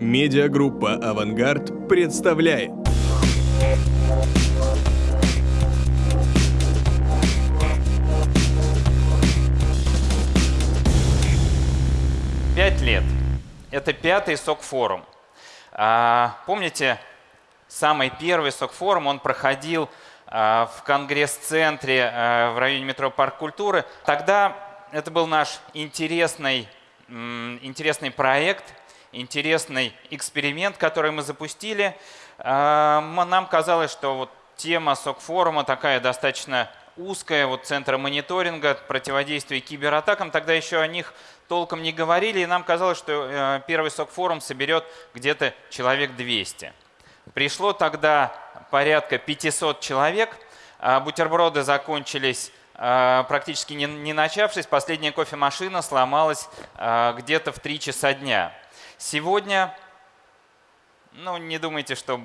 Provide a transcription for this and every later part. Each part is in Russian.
Медиагруппа «Авангард» представляет. Пять лет. Это пятый СОК-форум. А, помните, самый первый СОК-форум, он проходил а, в Конгресс-центре а, в районе метро Парк культуры. Тогда это был наш интересный, интересный проект, интересный эксперимент, который мы запустили. А, нам казалось, что вот тема СОК-форума такая достаточно узкая, вот центра мониторинга, противодействия кибератакам, тогда еще о них толком не говорили, и нам казалось, что э, первый СОК-форум соберет где-то человек 200. Пришло тогда порядка 500 человек, а бутерброды закончились а, практически не, начавшись, последняя кофемашина сломалась где-то в 3 часа дня. Сегодня, ну не думайте, что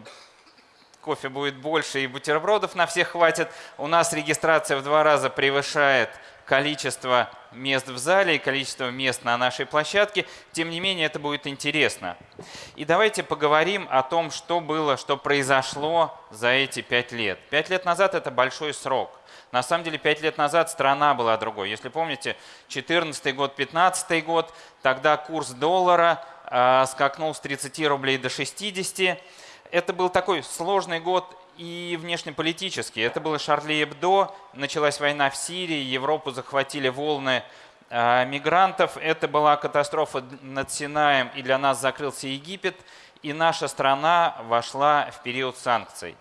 кофе будет больше и бутербродов на всех хватит. У нас регистрация в два раза превышает количество мест в зале и количество мест на нашей площадке. Тем не менее, это будет интересно. И давайте поговорим о том, что было, что произошло за эти пять лет. Пять лет назад это большой срок. На самом деле, пять лет назад страна была другой. Если помните, 2014 год, 2015 год, тогда курс доллара скакнул с 30 рублей до 60. Это был такой сложный год и внешнеполитический. Это было Шарли Эбдо, началась война в Сирии, Европу захватили волны э, мигрантов. Это была катастрофа над Синаем, и для нас закрылся Египет, и наша страна вошла в период санкций.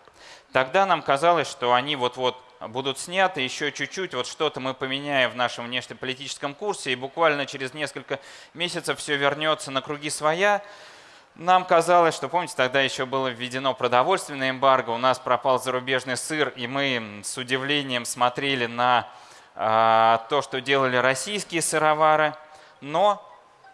Тогда нам казалось, что они вот-вот будут сняты, еще чуть-чуть, вот что-то мы поменяем в нашем внешнеполитическом курсе, и буквально через несколько месяцев все вернется на круги своя. Нам казалось, что, помните, тогда еще было введено продовольственное эмбарго, у нас пропал зарубежный сыр, и мы с удивлением смотрели на э, то, что делали российские сыровары, но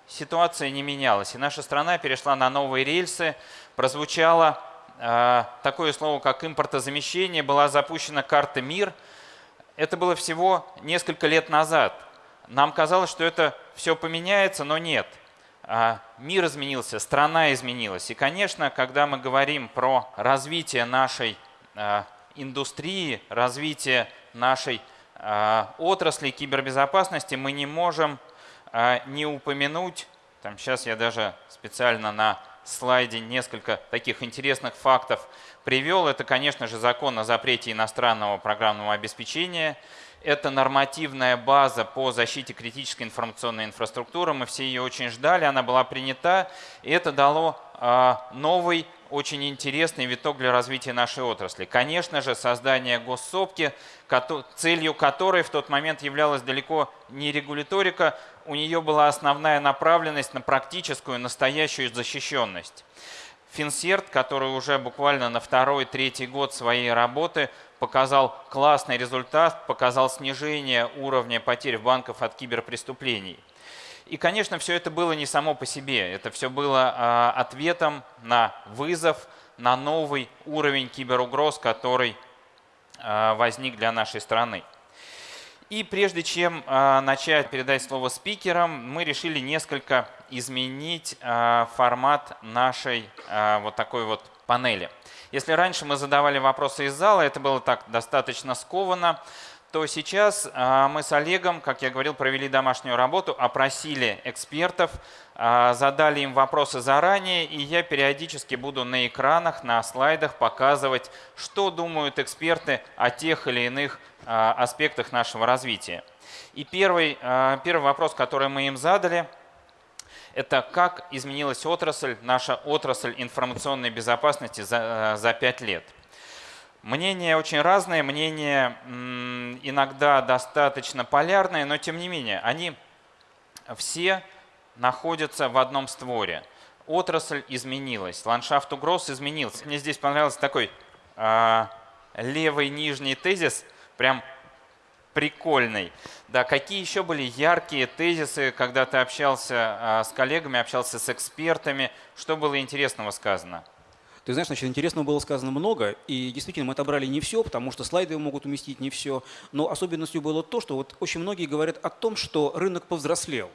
ситуация не менялась, и наша страна перешла на новые рельсы, прозвучало такое слово, как импортозамещение, была запущена карта «Мир». Это было всего несколько лет назад. Нам казалось, что это все поменяется, но нет – а, мир изменился, страна изменилась. И, конечно, когда мы говорим про развитие нашей а, индустрии, развитие нашей а, отрасли кибербезопасности, мы не можем не упомянуть, там сейчас я даже специально на слайде несколько таких интересных фактов привел. Это, конечно же, закон о запрете иностранного программного обеспечения – это нормативная база по защите критической информационной инфраструктуры. Мы все ее очень ждали, она была принята, и это дало а, новый, очень интересный виток для развития нашей отрасли. Конечно же, создание госсопки, целью которой в тот момент являлась далеко не регуляторика, у нее была основная направленность на практическую, настоящую защищенность. Финсерт, который уже буквально на второй-третий год своей работы показал классный результат, показал снижение уровня потерь в банках от киберпреступлений. И, конечно, все это было не само по себе. Это все было а, ответом на вызов, на новый уровень киберугроз, который а, возник для нашей страны. И прежде чем а, начать передать слово спикерам, мы решили несколько изменить формат нашей вот такой вот панели. Если раньше мы задавали вопросы из зала, это было так достаточно скованно, то сейчас а, мы с Олегом, как я говорил, провели домашнюю работу, опросили экспертов, а, задали им вопросы заранее, и я периодически буду на экранах, на слайдах показывать, что думают эксперты о тех или иных а, аспектах нашего развития. И первый, первый вопрос, который мы им задали – это как изменилась отрасль, наша отрасль информационной безопасности за, за 5 лет. Мнения очень разные, мнения иногда достаточно полярные, но тем не менее, они все находятся в одном створе. Отрасль изменилась, ландшафт угроз изменился. Мне здесь понравился такой э, левый нижний тезис, прям прикольный. Да, какие еще были яркие тезисы, когда ты общался а, с коллегами, общался с экспертами? Что было интересного сказано? Ты знаешь, значит, интересного было сказано много, и действительно мы отобрали не все, потому что слайды могут уместить не все. Но особенностью было то, что вот очень многие говорят о том, что рынок повзрослел.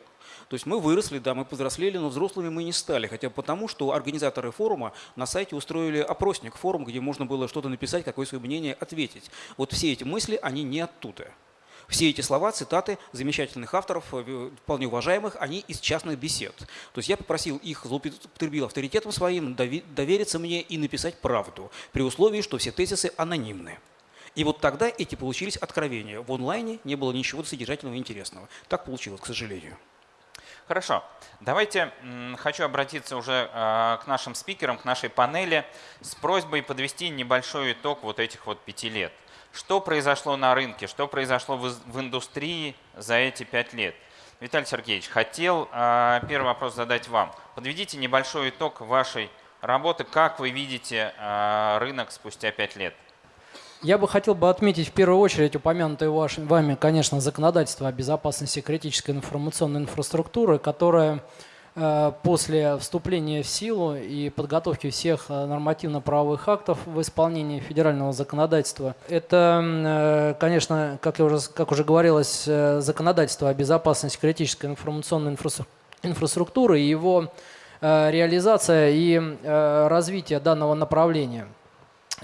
То есть мы выросли, да, мы повзрослели, но взрослыми мы не стали. Хотя потому, что организаторы форума на сайте устроили опросник, форум, где можно было что-то написать, какое свое мнение ответить. Вот все эти мысли, они не оттуда. Все эти слова, цитаты замечательных авторов, э, вполне уважаемых, они из частных бесед. То есть я попросил их, злоупотребил авторитетом своим, довериться мне и написать правду, при условии, что все тезисы анонимны. И вот тогда эти получились откровения. В онлайне не было ничего содержательного и интересного. Так получилось, к сожалению. Хорошо. Давайте хочу обратиться уже э, к нашим спикерам, к нашей панели с просьбой подвести небольшой итог вот этих вот пяти лет. Что произошло на рынке, что произошло в индустрии за эти пять лет? Виталий Сергеевич, хотел э, первый вопрос задать вам. Подведите небольшой итог вашей работы. Как вы видите э, рынок спустя пять лет? Я бы хотел бы отметить в первую очередь упомянутое вами, конечно, законодательство о безопасности критической информационной инфраструктуры, которое после вступления в силу и подготовки всех э, нормативно-правовых актов в исполнении федерального законодательства. Это, э, конечно, как, я уже, как уже говорилось, законодательство о безопасности критической информационной инфраструктуры и его реализация и развитие данного направления.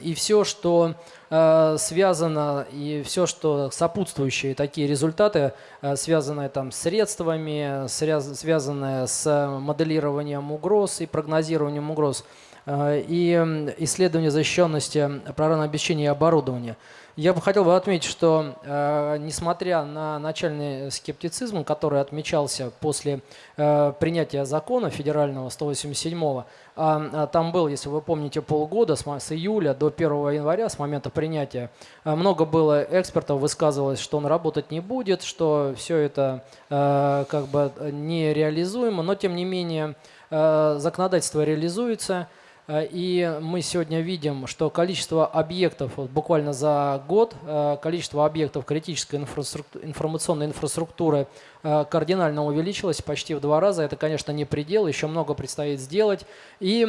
И все, что Э, связано и все, что сопутствующие такие результаты, э, связанные там с средствами, связанные с моделированием угроз и прогнозированием угроз, и исследование защищенности программного обеспечения и оборудования – я бы хотел бы отметить, что э, несмотря на начальный скептицизм, который отмечался после э, принятия закона федерального 187-го, а, а там был, если вы помните, полгода с, июля до 1 января, с момента принятия, э, много было экспертов высказывалось, что он работать не будет, что все это э, как бы нереализуемо, но тем не менее э, законодательство реализуется – Э, и мы сегодня видим, что количество объектов, вот буквально за год, э, количество объектов критической инфраструктуры, информационной инфраструктуры э, кардинально увеличилось почти в два раза. Это, конечно, не предел, еще много предстоит сделать. И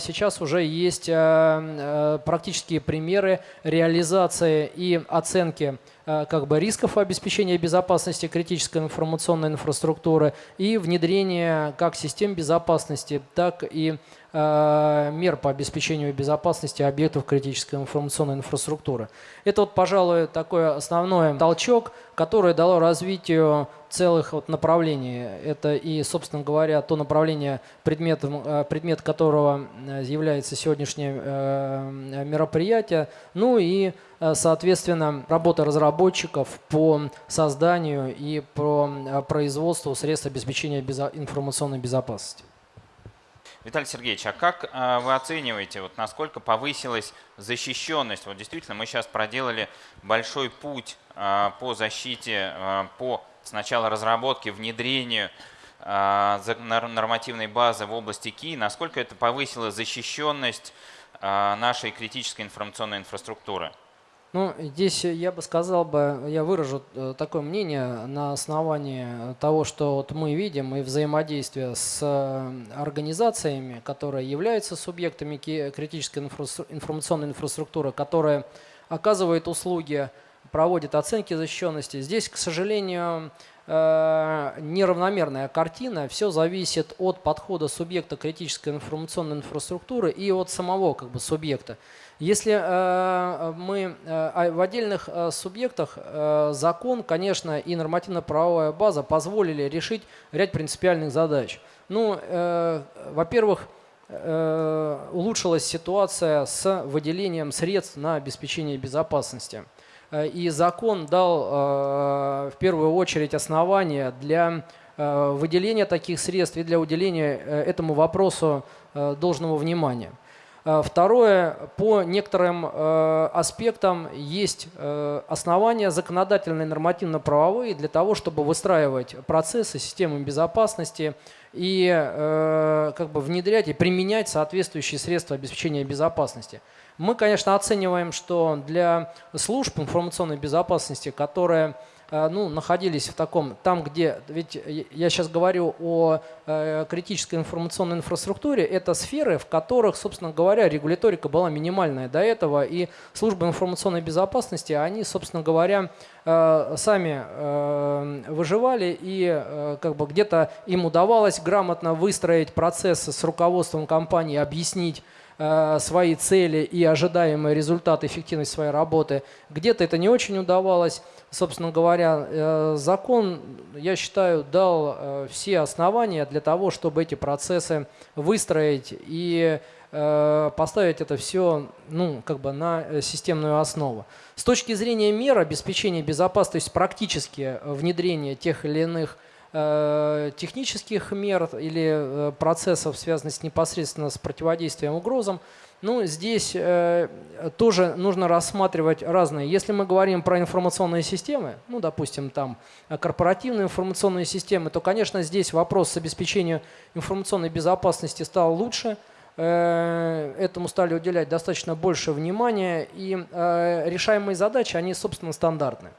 сейчас уже есть практические примеры реализации и оценки как бы рисков обеспечения безопасности критической информационной инфраструктуры и внедрения как систем безопасности, так и Э, мер по обеспечению безопасности объектов критической информационной инфраструктуры. Это, вот, пожалуй, такой основной толчок, который дало развитию целых вот направлений. Это и, собственно говоря, то направление, предметом, э, предмет которого э, является сегодняшнее мероприятие, ну и, соответственно, работа разработчиков по созданию и по производству средств обеспечения информационной безопасности. Виталий Сергеевич, а как э, вы оцениваете, вот насколько повысилась защищенность? Вот действительно, мы сейчас проделали большой путь э, по защите, э, по сначала разработке, внедрению нормативной базы в области КИ. Насколько это повысило защищенность нашей критической информационной инфраструктуры? Ну, здесь я бы сказал бы, я выражу э, такое мнение на основании того, что вот мы видим и взаимодействие с э, организациями, которые являются субъектами критической информационной инфраструктуры, которые оказывают услуги, проводят оценки защищенности. Здесь, к сожалению, э, неравномерная картина. Все зависит от подхода субъекта критической информационной инфраструктуры и от самого как бы, субъекта. Если э, мы э, в отдельных э, субъектах закон, конечно, и нормативно-правовая база позволили решить ряд принципиальных задач. Ну, во-первых, улучшилась ситуация с выделением средств на обеспечение безопасности. И закон дал в первую очередь основания для выделения таких средств и для уделения этому вопросу должного внимания. Э, второе, по некоторым э, аспектам есть э, основания законодательные, нормативно-правовые для того, чтобы выстраивать процессы, системы безопасности и как бы внедрять и применять соответствующие средства обеспечения безопасности. Мы, конечно, оцениваем, что для служб информационной безопасности, которые э, ну, находились в таком, там, где, ведь я сейчас говорю о э, критической информационной инфраструктуре, это сферы, в которых, собственно говоря, регуляторика была минимальная до этого, и службы информационной безопасности, они, собственно говоря, э, сами выживали, и как бы где-то им удавалось грамотно выстроить процессы с руководством компании, объяснить, Э, свои цели и ожидаемые результаты, эффективность своей работы. Где-то это не очень удавалось. Собственно говоря, э, закон, я считаю, дал э, все основания для того, чтобы эти процессы выстроить и поставить это все ну, как бы на системную основу. С точки зрения мер обеспечения безопасности, практически внедрение тех или иных Э, технических мер или э, процессов, связанных непосредственно с противодействием угрозам, ну, здесь э, тоже нужно рассматривать разные. Если мы говорим про информационные системы, ну, допустим, там корпоративные информационные системы, то, конечно, здесь вопрос с обеспечением информационной безопасности стал лучше. Э, этому стали уделять достаточно больше внимания, и э, решаемые задачи, они, собственно, стандартные.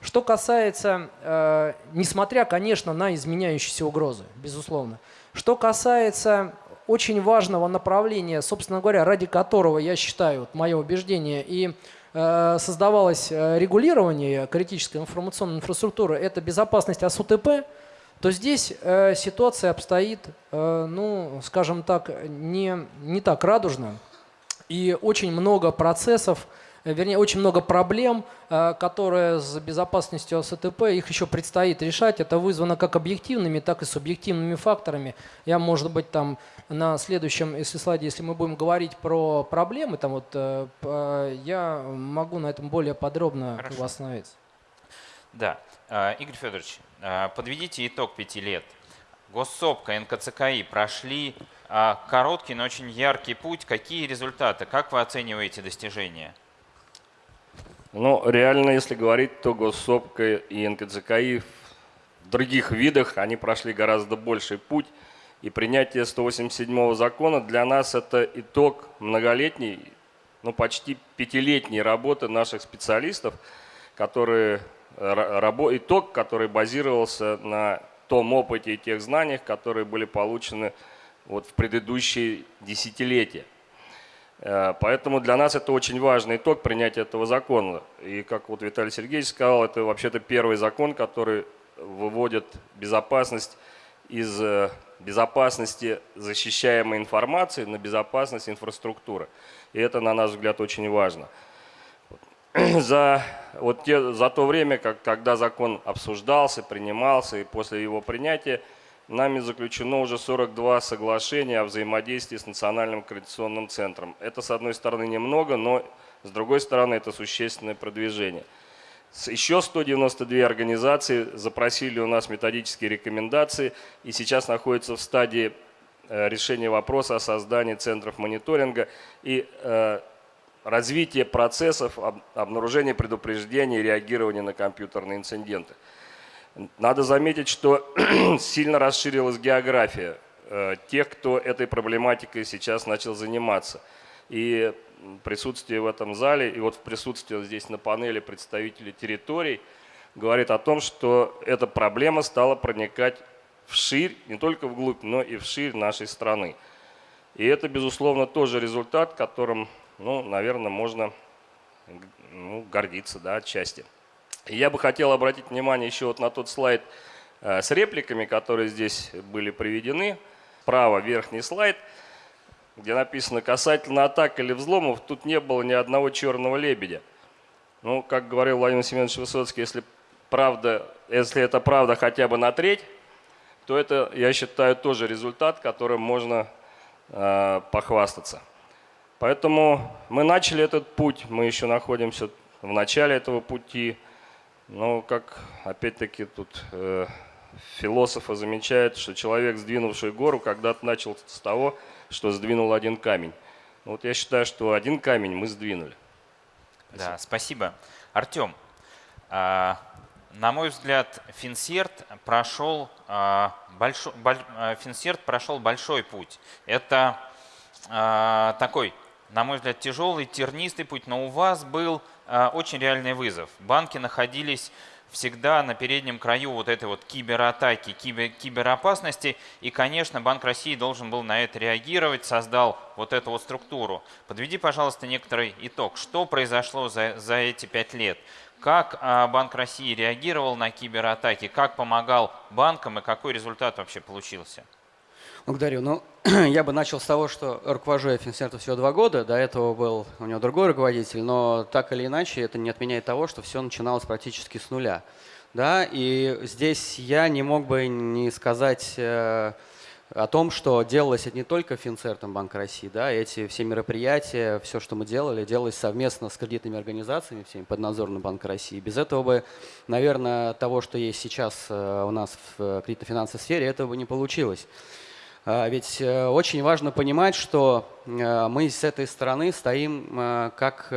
Что касается, э, несмотря, конечно, на изменяющиеся угрозы, безусловно. Что касается очень важного направления, собственно говоря, ради которого, я считаю, вот мое убеждение, и э, создавалось э, регулирование критической информационной инфраструктуры, это безопасность ОСУТП, то здесь э, ситуация обстоит, ну, скажем так, не, не так радужно. И очень много процессов, вернее, очень много проблем, э, которые с безопасностью СТП, их еще предстоит решать. Это вызвано как объективными, так и субъективными факторами. Я, может быть, там на следующем если слайде, если мы будем говорить про проблемы, там вот, э, я могу на этом более подробно Хорошо. остановиться. Да. Игорь Федорович, подведите итог пяти лет. Госсопка, НКЦКИ прошли короткий, но очень яркий путь. Какие результаты? Как вы оцениваете достижения? Но реально, если говорить, то Госсопка и НКЦКИ в других видах, они прошли гораздо больший путь. И принятие 187 закона для нас это итог многолетней, ну почти пятилетней работы наших специалистов, которые, итог, который базировался на том опыте и тех знаниях, которые были получены вот в предыдущие десятилетия. Э, поэтому для нас это очень важный итог принятия этого закона. И как вот Виталий Сергеевич сказал, это вообще-то первый закон, который выводит безопасность из э, безопасности защищаемой информации на безопасность инфраструктуры. И это, на наш взгляд, очень важно. За, вот те, за то время, как, когда закон обсуждался, принимался и после его принятия, нами заключено уже 42 соглашения о взаимодействии с Национальным координационным центром. Это, с одной стороны, немного, но с другой стороны, это существенное продвижение. Еще 192 организации запросили у нас методические рекомендации и сейчас находятся в стадии э, решения вопроса о создании центров мониторинга и э, развития процессов обнаружения, предупреждения и реагирования на компьютерные инциденты. Надо заметить, что сильно расширилась география э, тех, кто этой проблематикой сейчас начал заниматься. И присутствие в этом зале, и вот в присутствии здесь на панели представителей территорий говорит о том, что эта проблема стала проникать вширь, не только вглубь, но и вширь нашей страны. И это, безусловно, тоже результат, которым, ну, наверное, можно ну, гордиться да, отчасти. Я бы хотел обратить внимание еще вот на тот слайд э, с репликами, которые здесь были приведены. Право верхний слайд, где написано «Касательно атак или взломов, тут не было ни одного черного лебедя». Ну, как говорил Владимир Семенович Высоцкий, если, правда, если это правда хотя бы на треть, то это, я считаю, тоже результат, которым можно э, похвастаться. Поэтому мы начали этот путь, мы еще находимся в начале этого пути – ну, как опять-таки тут э, философы замечают, что человек, сдвинувший гору, когда-то начал с того, что сдвинул один камень. Ну, вот я считаю, что один камень мы сдвинули. Спасибо. Да, спасибо. Артем, э, на мой взгляд, Финсерт прошел, э, большой, боль, э, Финсерт прошел большой путь. Это э, такой, на мой взгляд, тяжелый, тернистый путь, но у вас был очень реальный вызов. Банки находились всегда на переднем краю вот этой вот кибератаки, кибер, киберопасности. И, конечно, Банк России должен был на это реагировать, создал вот эту вот структуру. Подведи, пожалуйста, некоторый итог. Что произошло за, за эти пять лет? Как а, Банк России реагировал на кибератаки? Как помогал банкам и какой результат вообще получился? Благодарю. Ну, я бы начал с того, что руковожу я Финцентр всего два года. До этого был у него другой руководитель, но так или иначе это не отменяет того, что все начиналось практически с нуля. Да, и здесь я не мог бы не сказать э, о том, что делалось это не только Финцертом Банка России, да, эти все мероприятия, все, что мы делали, делалось совместно с кредитными организациями, всеми поднадзорным Банка России. Без этого бы, наверное, того, что есть сейчас э, у нас в кредитно-финансовой сфере, этого бы не получилось. А, ведь э, очень важно понимать, что э, мы с этой стороны стоим э, как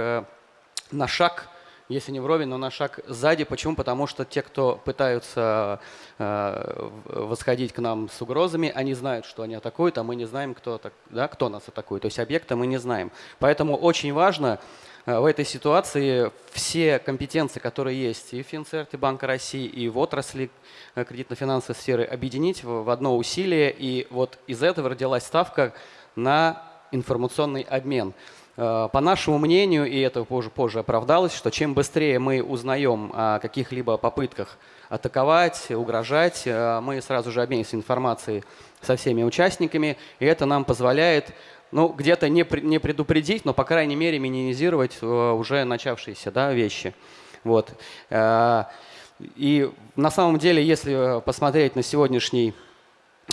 на шаг, если не вровень, но на шаг сзади. Почему? Потому что те, кто пытаются восходить к нам с угрозами, они знают, что они атакуют, а мы не знаем, кто, да, кто нас атакует. То есть объекта мы не знаем. Поэтому очень важно в этой ситуации все компетенции, которые есть и в Финцерте Банка России, и в отрасли э, кредитно-финансовой сферы, объединить в одно усилие. И вот из этого родилась ставка на информационный обмен. Э, по нашему мнению, и это позже, позже оправдалось, что чем быстрее мы узнаем о каких-либо попытках атаковать, угрожать, мы сразу же обмениваемся информацией со всеми участниками, и это нам позволяет ну, где-то не, не предупредить, но, по крайней мере, минимизировать э, уже начавшиеся да, вещи. Вот. Э, и на самом деле, если посмотреть на сегодняшний,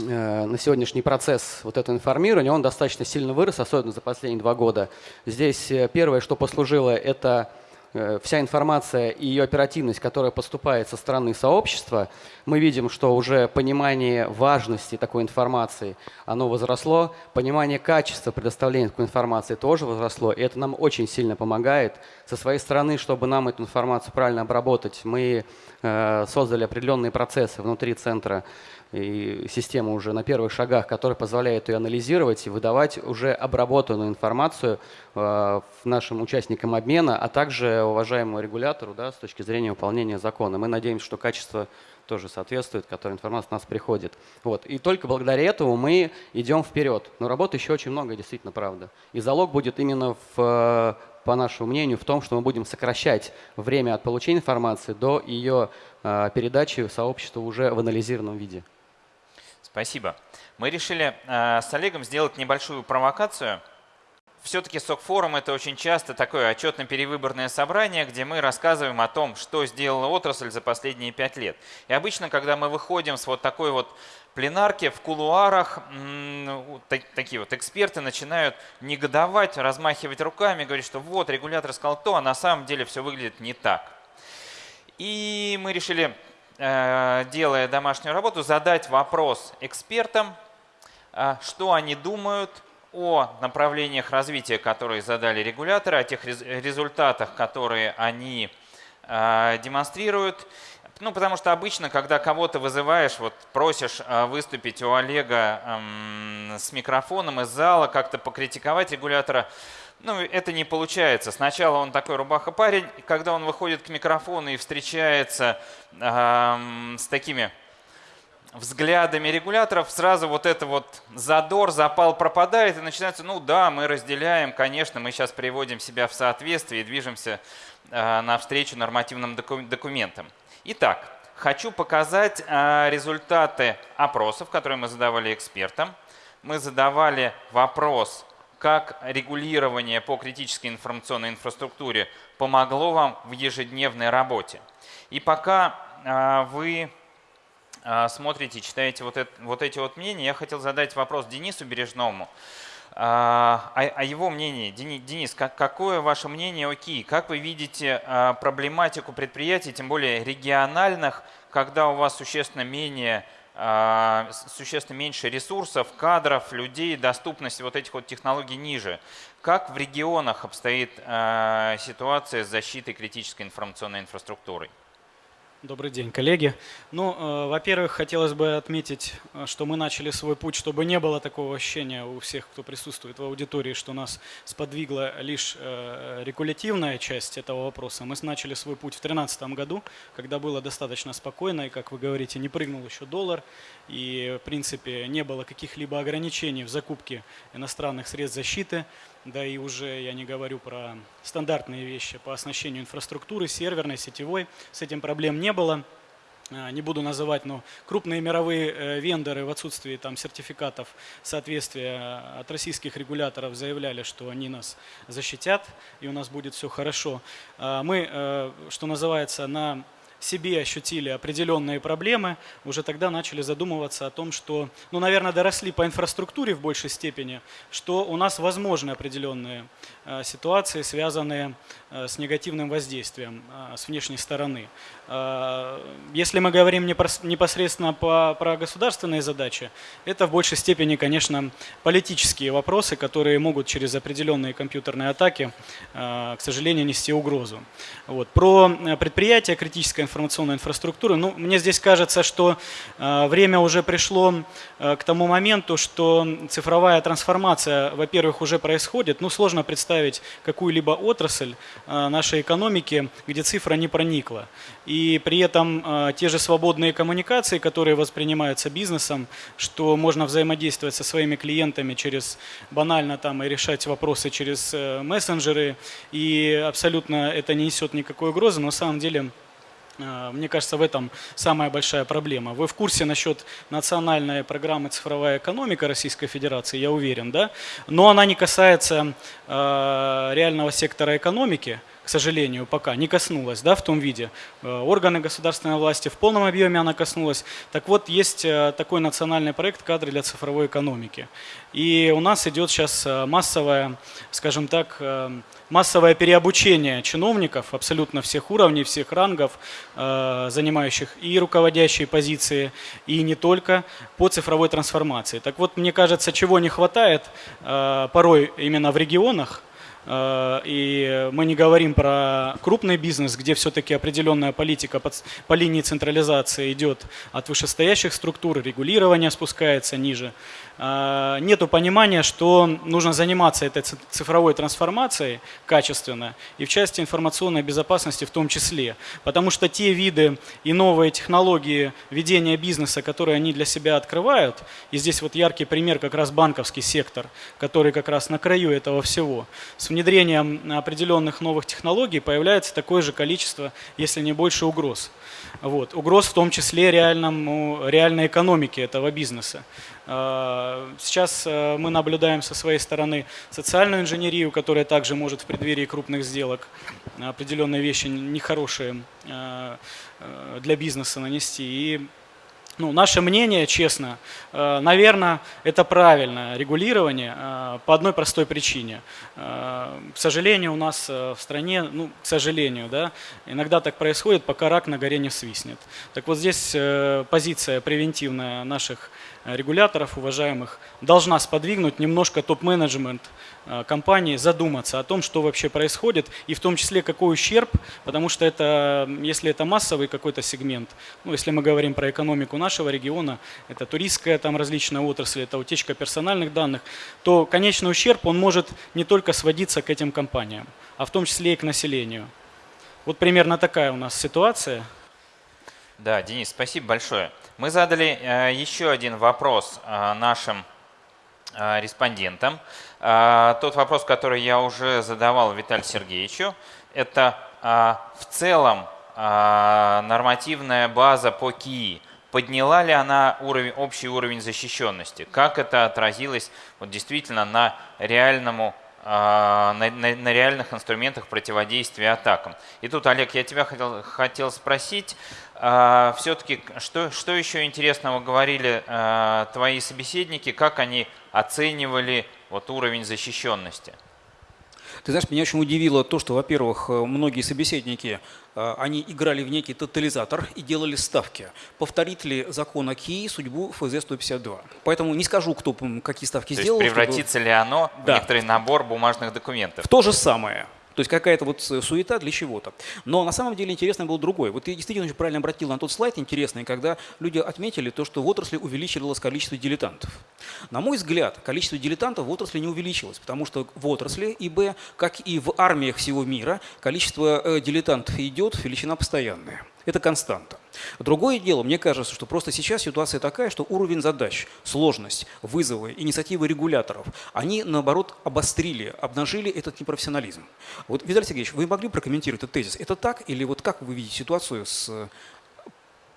э, на сегодняшний процесс вот этого информирования, он достаточно сильно вырос, особенно за последние два года. Здесь первое, что послужило, это Э, вся информация и ее оперативность, которая поступает со стороны сообщества, мы видим, что уже понимание важности такой информации, оно возросло, понимание качества предоставления такой информации тоже возросло, и это нам очень сильно помогает. Со своей стороны, чтобы нам эту информацию правильно обработать, мы э, создали определенные процессы внутри центра и система уже на первых шагах, которая позволяет ее анализировать и выдавать уже обработанную информацию э, нашим участникам обмена, а также уважаемому регулятору да, с точки зрения выполнения закона. Мы надеемся, что качество тоже соответствует, которая информация у нас приходит. Вот. И только благодаря этому мы идем вперед. Но работы еще очень много, действительно, правда. И залог будет именно, в, по нашему мнению, в том, что мы будем сокращать время от получения информации до ее э, передачи сообществу уже в анализированном виде. Спасибо. Мы решили э, с Олегом сделать небольшую провокацию. Все-таки СОК-форум – это очень часто такое отчетно-перевыборное собрание, где мы рассказываем о том, что сделала отрасль за последние пять лет. И обычно, когда мы выходим с вот такой вот пленарки в кулуарах, такие вот эксперты начинают негодовать, размахивать руками, говорить, что вот, регулятор сказал то, а на самом деле все выглядит не так. И мы решили делая домашнюю работу, задать вопрос экспертам, э, что они думают о направлениях развития, которые задали регуляторы, о тех результатах, которые они э, демонстрируют. Ну, потому что обычно, когда кого-то вызываешь, вот просишь выступить у Олега эм, с микрофоном из зала, как-то покритиковать регулятора, ну, это не получается. Сначала он такой рубаха-парень, и когда он выходит к микрофону и встречается э, с такими взглядами регуляторов, сразу вот это вот задор, запал пропадает, и начинается, ну да, мы разделяем, конечно, мы сейчас приводим себя в соответствие и движемся э, навстречу нормативным доку документам. Итак, хочу показать э, результаты опросов, которые мы задавали экспертам. Мы задавали вопрос как регулирование по критической информационной инфраструктуре помогло вам в ежедневной работе. И пока а, вы а, смотрите, читаете вот, это, вот эти вот мнения, я хотел задать вопрос Денису Бережному. А, о, о его мнении. Денис, как, какое ваше мнение о КИ? Как вы видите проблематику предприятий, тем более региональных, когда у вас существенно менее существенно меньше ресурсов, кадров, людей, доступность вот этих вот технологий ниже. Как в регионах обстоит а, ситуация с защитой критической информационной инфраструктуры? Добрый день, коллеги. Ну, э, во-первых, хотелось бы отметить, э, что мы начали свой путь, чтобы не было такого ощущения у всех, кто присутствует в аудитории, что нас сподвигла лишь э, регулятивная часть этого вопроса. Мы начали свой путь в 2013 году, когда было достаточно спокойно, и, как вы говорите, не прыгнул еще доллар, и, в принципе, не было каких-либо ограничений в закупке иностранных средств защиты. Да и уже я не говорю про стандартные вещи по оснащению инфраструктуры, серверной, сетевой. С этим проблем не было. А, не буду называть, но крупные мировые э, вендоры в отсутствии там, сертификатов соответствия от российских регуляторов заявляли, что они нас защитят и у нас будет все хорошо. А, мы, э, что называется, на себе ощутили определенные проблемы, уже тогда начали задумываться о том, что, ну, наверное, доросли по инфраструктуре в большей степени, что у нас возможны определенные э, ситуации, связанные э, с негативным воздействием э, с внешней стороны. Если мы говорим непосредственно по, про государственные задачи, это в большей степени, конечно, политические вопросы, которые могут через определенные компьютерные атаки, к сожалению, нести угрозу. Вот. Про предприятия критической информационной инфраструктуры. Ну, мне здесь кажется, что э, время уже пришло э, к тому моменту, что цифровая трансформация, во-первых, уже происходит. Ну, сложно представить какую-либо отрасль э, нашей экономики, где цифра не проникла. И при этом те же свободные коммуникации, которые воспринимаются бизнесом, что можно взаимодействовать со своими клиентами через банально там и решать вопросы через мессенджеры, и абсолютно это не несет никакой угрозы, но на самом деле Э, мне кажется, в этом самая большая проблема. Вы в курсе насчет национальной программы «Цифровая экономика» Российской Федерации, я уверен, да? Но она не касается э, реального сектора экономики, сожалению, пока не коснулась да, в том виде. Э, органы государственной власти в полном объеме она коснулась. Так вот, есть э, такой национальный проект «Кадры для цифровой экономики». И у нас идет сейчас массовая, скажем так, массовое переобучение чиновников абсолютно всех уровней, всех рангов, э, занимающих и руководящие позиции, и не только по цифровой трансформации. Так вот, мне кажется, чего не хватает э, порой именно в регионах, Э, и мы не говорим про крупный бизнес, где все-таки определенная политика по линии централизации идет от вышестоящих структур, регулирование спускается ниже. Э, нету понимания, что нужно заниматься этой цифровой трансформацией качественно и в части информационной безопасности в том числе. Потому что те виды и новые технологии ведения бизнеса, которые они для себя открывают, и здесь вот яркий пример как раз банковский сектор, который как раз на краю этого всего, с внедрением определенных новых технологий появляется такое же количество, если не больше угроз. Вот. Угроз в том числе реальному, реальной экономике этого бизнеса. А, сейчас э, мы наблюдаем со своей стороны социальную инженерию, которая также может в преддверии крупных сделок определенные вещи нехорошие э, э, для бизнеса нанести. И ну, наше мнение, честно, э, наверное, это правильное регулирование э, по одной простой причине. Э, к сожалению, у нас в стране, ну, к сожалению, да, иногда так происходит, пока рак на горе не свистнет. Так вот здесь позиция превентивная наших регуляторов, уважаемых, должна сподвигнуть немножко топ-менеджмент Э, компании задуматься о том, что вообще происходит, и в том числе какой ущерб, потому что это, если это массовый какой-то сегмент, ну, если мы говорим про экономику нашего региона, это туристская там различная отрасль, это утечка персональных данных, то конечный ущерб, он может не только сводиться к этим компаниям, а в том числе и к населению. Вот примерно такая у нас ситуация. Да, Денис, спасибо большое. Мы задали э, еще один вопрос э, нашим э, респондентам. Тот вопрос, который я уже задавал Виталию Сергеевичу, это в целом нормативная база по КИИ. Подняла ли она уровень, общий уровень защищенности? Как это отразилось вот, действительно на реальному на, на, на реальных инструментах противодействия атакам. И тут, Олег, я тебя хотел, хотел спросить, все-таки, что, что еще интересного говорили твои собеседники, как они оценивали вот уровень защищенности? Ты знаешь, меня очень удивило то, что, во-первых, многие собеседники, э, они играли в некий тотализатор и делали ставки. Повторит ли закон ОКИ судьбу ФЗ-152? Поэтому не скажу, кто какие ставки то сделал. Превратится чтобы... ли оно да. в некоторый набор бумажных документов? То же самое. То есть какая-то вот суета для чего-то. Но на самом деле интересно было другое. Вот ты действительно очень правильно обратил на тот слайд интересный, когда люди отметили то, что в отрасли увеличивалось количество дилетантов. На мой взгляд, количество дилетантов в отрасли не увеличилось, потому что в отрасли ИБ, как и в армиях всего мира, количество э, дилетантов идет, величина постоянная. Это константа. Другое дело, мне кажется, что просто сейчас ситуация такая, что уровень задач, сложность, вызовы, инициативы регуляторов, они, наоборот, обострили, обнажили этот непрофессионализм. Вот, Виталий Сергеевич, вы могли прокомментировать этот тезис? Это так или вот как вы видите ситуацию с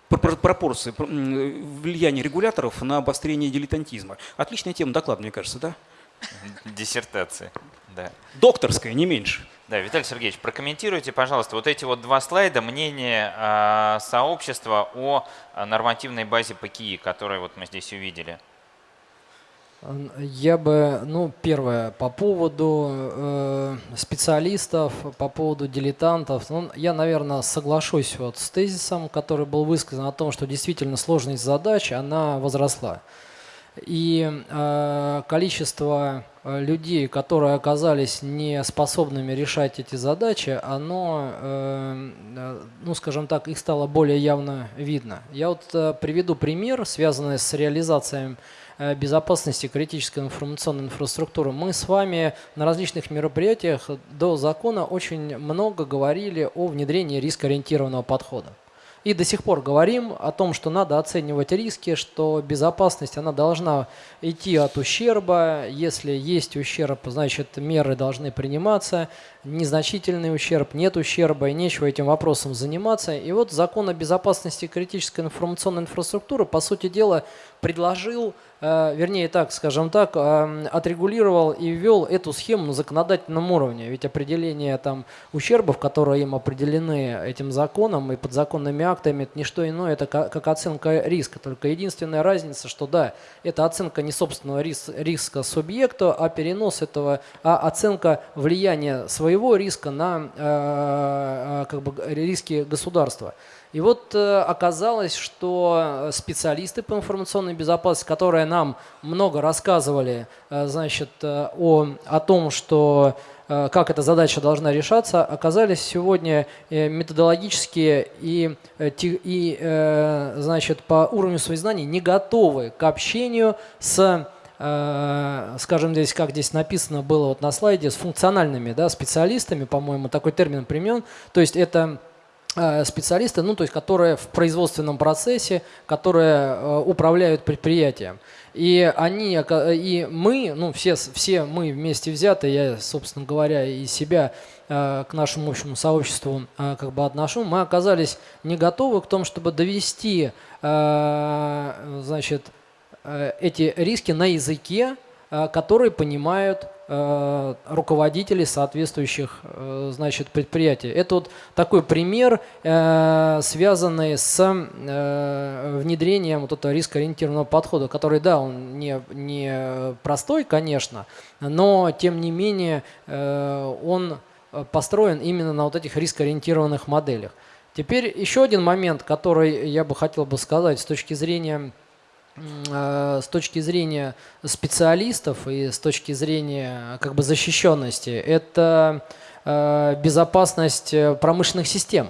пропорции влияния регуляторов на обострение дилетантизма? Отличная тема доклада, мне кажется, да? Диссертации, да. Докторская, не меньше. Да, Виталий Сергеевич, прокомментируйте, пожалуйста, вот эти вот два слайда, мнение э, сообщества о нормативной базе ПКИ, которую вот мы здесь увидели. Я бы, ну, первое, по поводу э, специалистов, по поводу дилетантов, ну, я, наверное, соглашусь вот с тезисом, который был высказан о том, что действительно сложность задач, она возросла. И э, количество людей, которые оказались не способными решать эти задачи, оно, э, э ну скажем так, их стало более явно видно. Я вот э, приведу пример, связанный с реализацией э, безопасности критической информационной инфраструктуры. Мы с вами на различных мероприятиях до закона очень много говорили о внедрении рискоориентированного подхода. И до сих пор говорим о том, что надо оценивать риски, что безопасность она должна идти от ущерба. Если есть ущерб, значит меры должны приниматься. Незначительный ущерб, нет ущерба, и нечего этим вопросом заниматься. И вот закон о безопасности критической информационной инфраструктуры, по сути дела, предложил Э, вернее так, скажем так, э, отрегулировал и ввел эту схему на законодательном уровне. Ведь определение там ущербов, которые им определены этим законом и подзаконными актами, это не что иное, это как оценка риска. Только единственная разница, что да, это оценка не собственного риска субъекта, а перенос этого, а оценка влияния своего риска на э, как бы, риски государства. И вот э, оказалось, что специалисты по информационной безопасности, которые нам много рассказывали э, значит, э, о, о том, что как эта задача должна решаться, оказались сегодня методологически и, и значит, по уровню своих знаний не готовы к общению с скажем здесь, как здесь написано было вот на слайде, с функциональными да, специалистами, по-моему, такой термин примен. То есть это Э, специалисты, ну, то есть, которые в производственном процессе, которые э, управляют предприятием. И они, и мы, ну, все, все мы вместе взяты, я, собственно говоря, и себя э, к нашему общему сообществу как бы отношу, мы оказались не готовы к тому, чтобы довести, значит, эти риски на языке, который понимают Э, руководителей соответствующих э, значит, предприятий. Это вот такой пример, э, связанный с внедрением вот этого рискоориентированного подхода, который, да, он не, не простой, конечно, но тем не менее он построен именно на вот этих рискоориентированных моделях. Теперь еще один момент, который я бы хотел бы сказать с точки зрения Э, с точки зрения специалистов и с точки зрения как бы защищенности, это э, безопасность э, промышленных систем.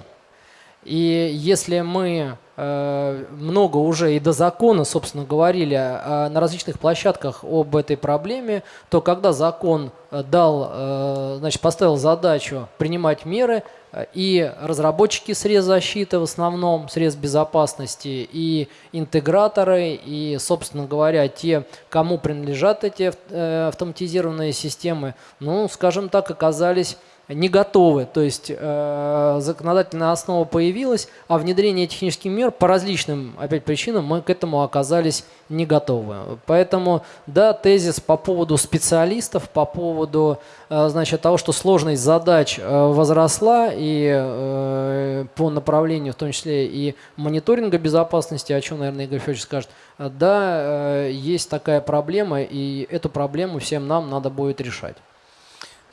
И если мы много уже и до закона, собственно, говорили на различных площадках об этой проблеме, то когда закон дал, значит, поставил задачу принимать меры, и разработчики средств защиты в основном, средств безопасности, и интеграторы, и, собственно говоря, те, кому принадлежат эти э, автоматизированные системы, ну, скажем так, оказались не готовы. То есть э, законодательная основа появилась, а внедрение технических мер по различным опять причинам мы к этому оказались не готовы. Поэтому, да, тезис по поводу специалистов, по поводу э, значит, того, что сложность задач э, возросла и э, по направлению, в том числе и мониторинга безопасности, о чем, наверное, Игорь Федорович скажет, э, да, э, есть такая проблема, и эту проблему всем нам надо будет решать.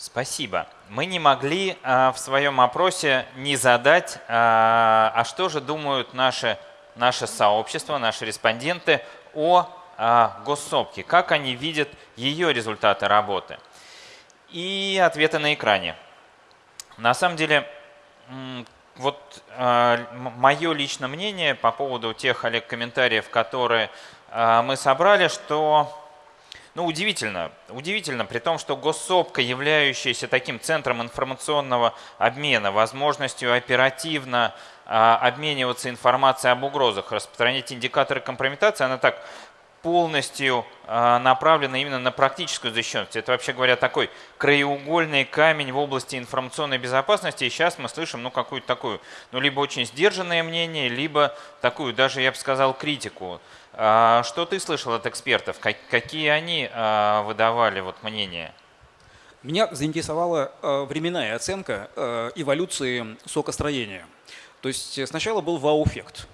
Спасибо. Мы не могли а, в своем опросе не задать, а, а что же думают наши, наше сообщество, наши респонденты о а, госсопке, как они видят ее результаты работы. И ответы на экране. На самом деле, вот э, мое личное мнение по поводу тех, Олег, комментариев, которые э, мы собрали, что ну, удивительно, удивительно, при том, что госсопка, являющаяся таким центром информационного обмена, возможностью оперативно а, обмениваться информацией об угрозах, распространять индикаторы компрометации, она так полностью а, направлена именно на практическую защищенность. Это, вообще говоря, такой краеугольный камень в области информационной безопасности. И сейчас мы слышим ну, какую-то такую, ну, либо очень сдержанное мнение, либо такую, даже, я бы сказал, критику. А, что ты слышал от экспертов? Какие они а, выдавали вот мнения? Меня заинтересовала а, временная оценка эволюции сокостроения. То есть сначала был вау-эффект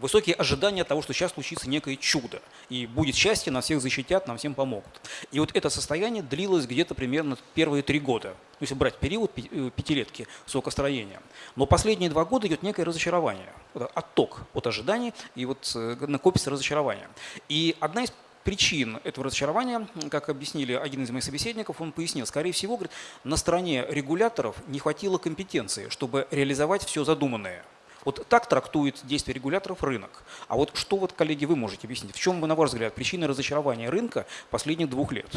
высокие ожидания того, что сейчас случится некое чудо, и будет счастье, нас всех защитят, нам всем помогут. И вот это состояние длилось где-то примерно первые три года, если брать период э, пятилетки сокостроения. Но последние два года идет некое разочарование, отток от ожиданий, и вот э, накопится разочарование. И одна из причин этого разочарования, как объяснили один из моих собеседников, он пояснил, скорее всего, говорит, на стороне регуляторов не хватило компетенции, чтобы реализовать все задуманное. Вот так трактует действие регуляторов рынок. А вот что, вот, коллеги, вы можете объяснить? В чем, на ваш взгляд, причина разочарования рынка последних двух лет?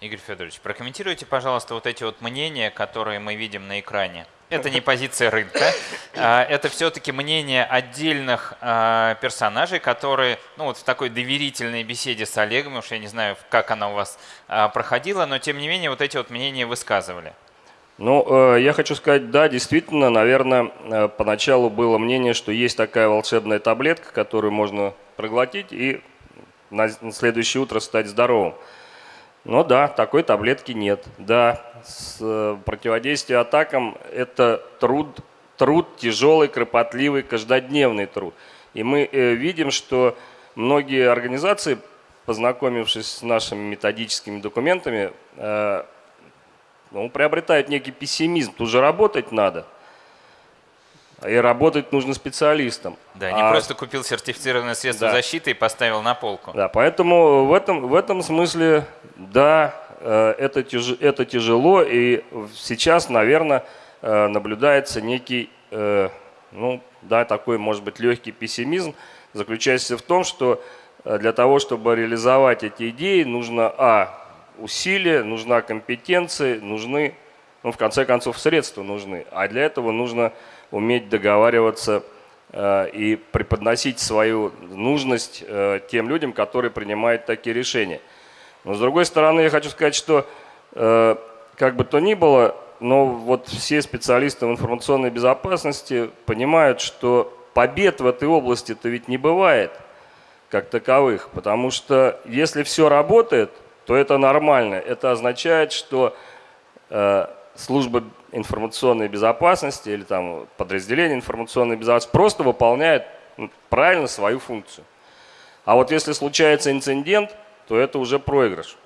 Игорь Федорович, прокомментируйте, пожалуйста, вот эти вот мнения, которые мы видим на экране. Это не позиция рынка, а, это все-таки мнение отдельных а, персонажей, которые ну, вот в такой доверительной беседе с Олегом, уж я не знаю, как она у вас а, проходила, но тем не менее вот эти вот мнения высказывали. Ну, э, я хочу сказать, да, действительно, наверное, э, поначалу было мнение, что есть такая волшебная таблетка, которую можно проглотить и на следующее утро стать здоровым. Но да, такой таблетки нет. Да, с э, противодействие атакам – это труд, труд тяжелый, кропотливый, каждодневный труд. И мы видим, что многие организации, познакомившись с нашими методическими документами, ну, он приобретает некий пессимизм. Тут же работать надо. И работать нужно специалистам. Да, не а, просто купил сертифицированное средство да. защиты и поставил на полку. Да, поэтому в этом, в этом смысле, да, э, это, тяж, это тяжело. И сейчас, наверное, э, наблюдается некий, э, ну, да, такой, может быть, легкий пессимизм, заключающийся в том, что для того, чтобы реализовать эти идеи, нужно, а, усилия, нужна компетенция, нужны, ну, в конце концов, средства нужны. А для этого нужно уметь договариваться э, и преподносить свою нужность э, тем людям, которые принимают такие решения. Но с другой стороны, я хочу сказать, что э, как бы то ни было, но вот все специалисты в информационной безопасности понимают, что побед в этой области-то ведь не бывает как таковых, потому что если все работает – то это нормально. Это означает, что э, служба информационной безопасности или там подразделение информационной безопасности просто выполняет правильно свою функцию. А вот если случается инцидент, то это уже проигрыш.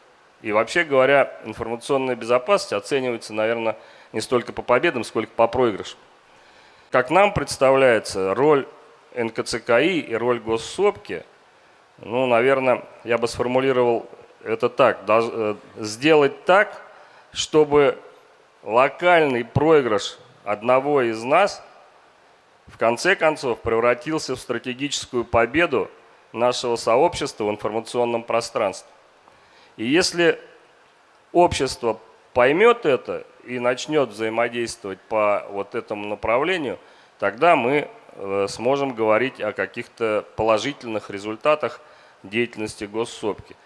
И вообще говоря, информационная безопасность оценивается, наверное, не столько по победам, сколько по проигрышам. Как нам представляется, роль НКЦКИ и роль госсопки, ну, наверное, я бы сформулировал это так, э, сделать так, чтобы локальный проигрыш одного из нас в конце концов превратился в стратегическую победу нашего сообщества в информационном пространстве. И если общество поймет это и начнет взаимодействовать по вот этому направлению, тогда мы э, сможем говорить о каких-то положительных результатах деятельности госсопки.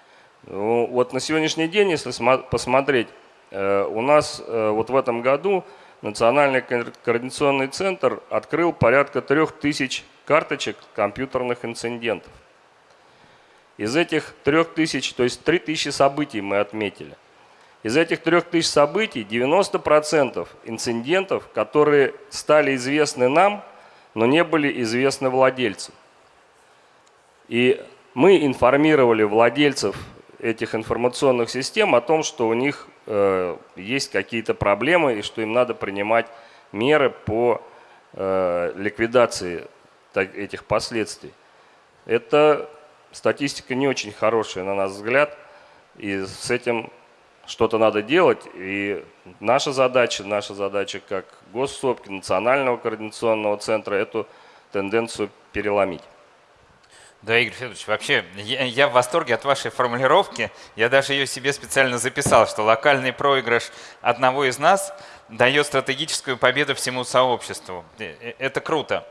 Ну, вот на сегодняшний день, если посмотреть, э, у нас э, вот в этом году Национальный координационный центр открыл порядка трех тысяч карточек компьютерных инцидентов. Из этих трех тысяч, то есть три тысячи событий мы отметили. Из этих трех тысяч событий 90% инцидентов, которые стали известны нам, но не были известны владельцам. И мы информировали владельцев этих информационных систем о том, что у них э, есть какие-то проблемы и что им надо принимать меры по э, ликвидации так, этих последствий. Это статистика не очень хорошая, на наш взгляд, и с этим что-то надо делать, и наша задача, наша задача как госсопки, Национального координационного центра эту тенденцию переломить. Да, Игорь Федорович, вообще я, я в восторге от вашей формулировки. Я даже ее себе специально записал, что локальный проигрыш одного из нас дает стратегическую победу всему сообществу. Э, э, это круто.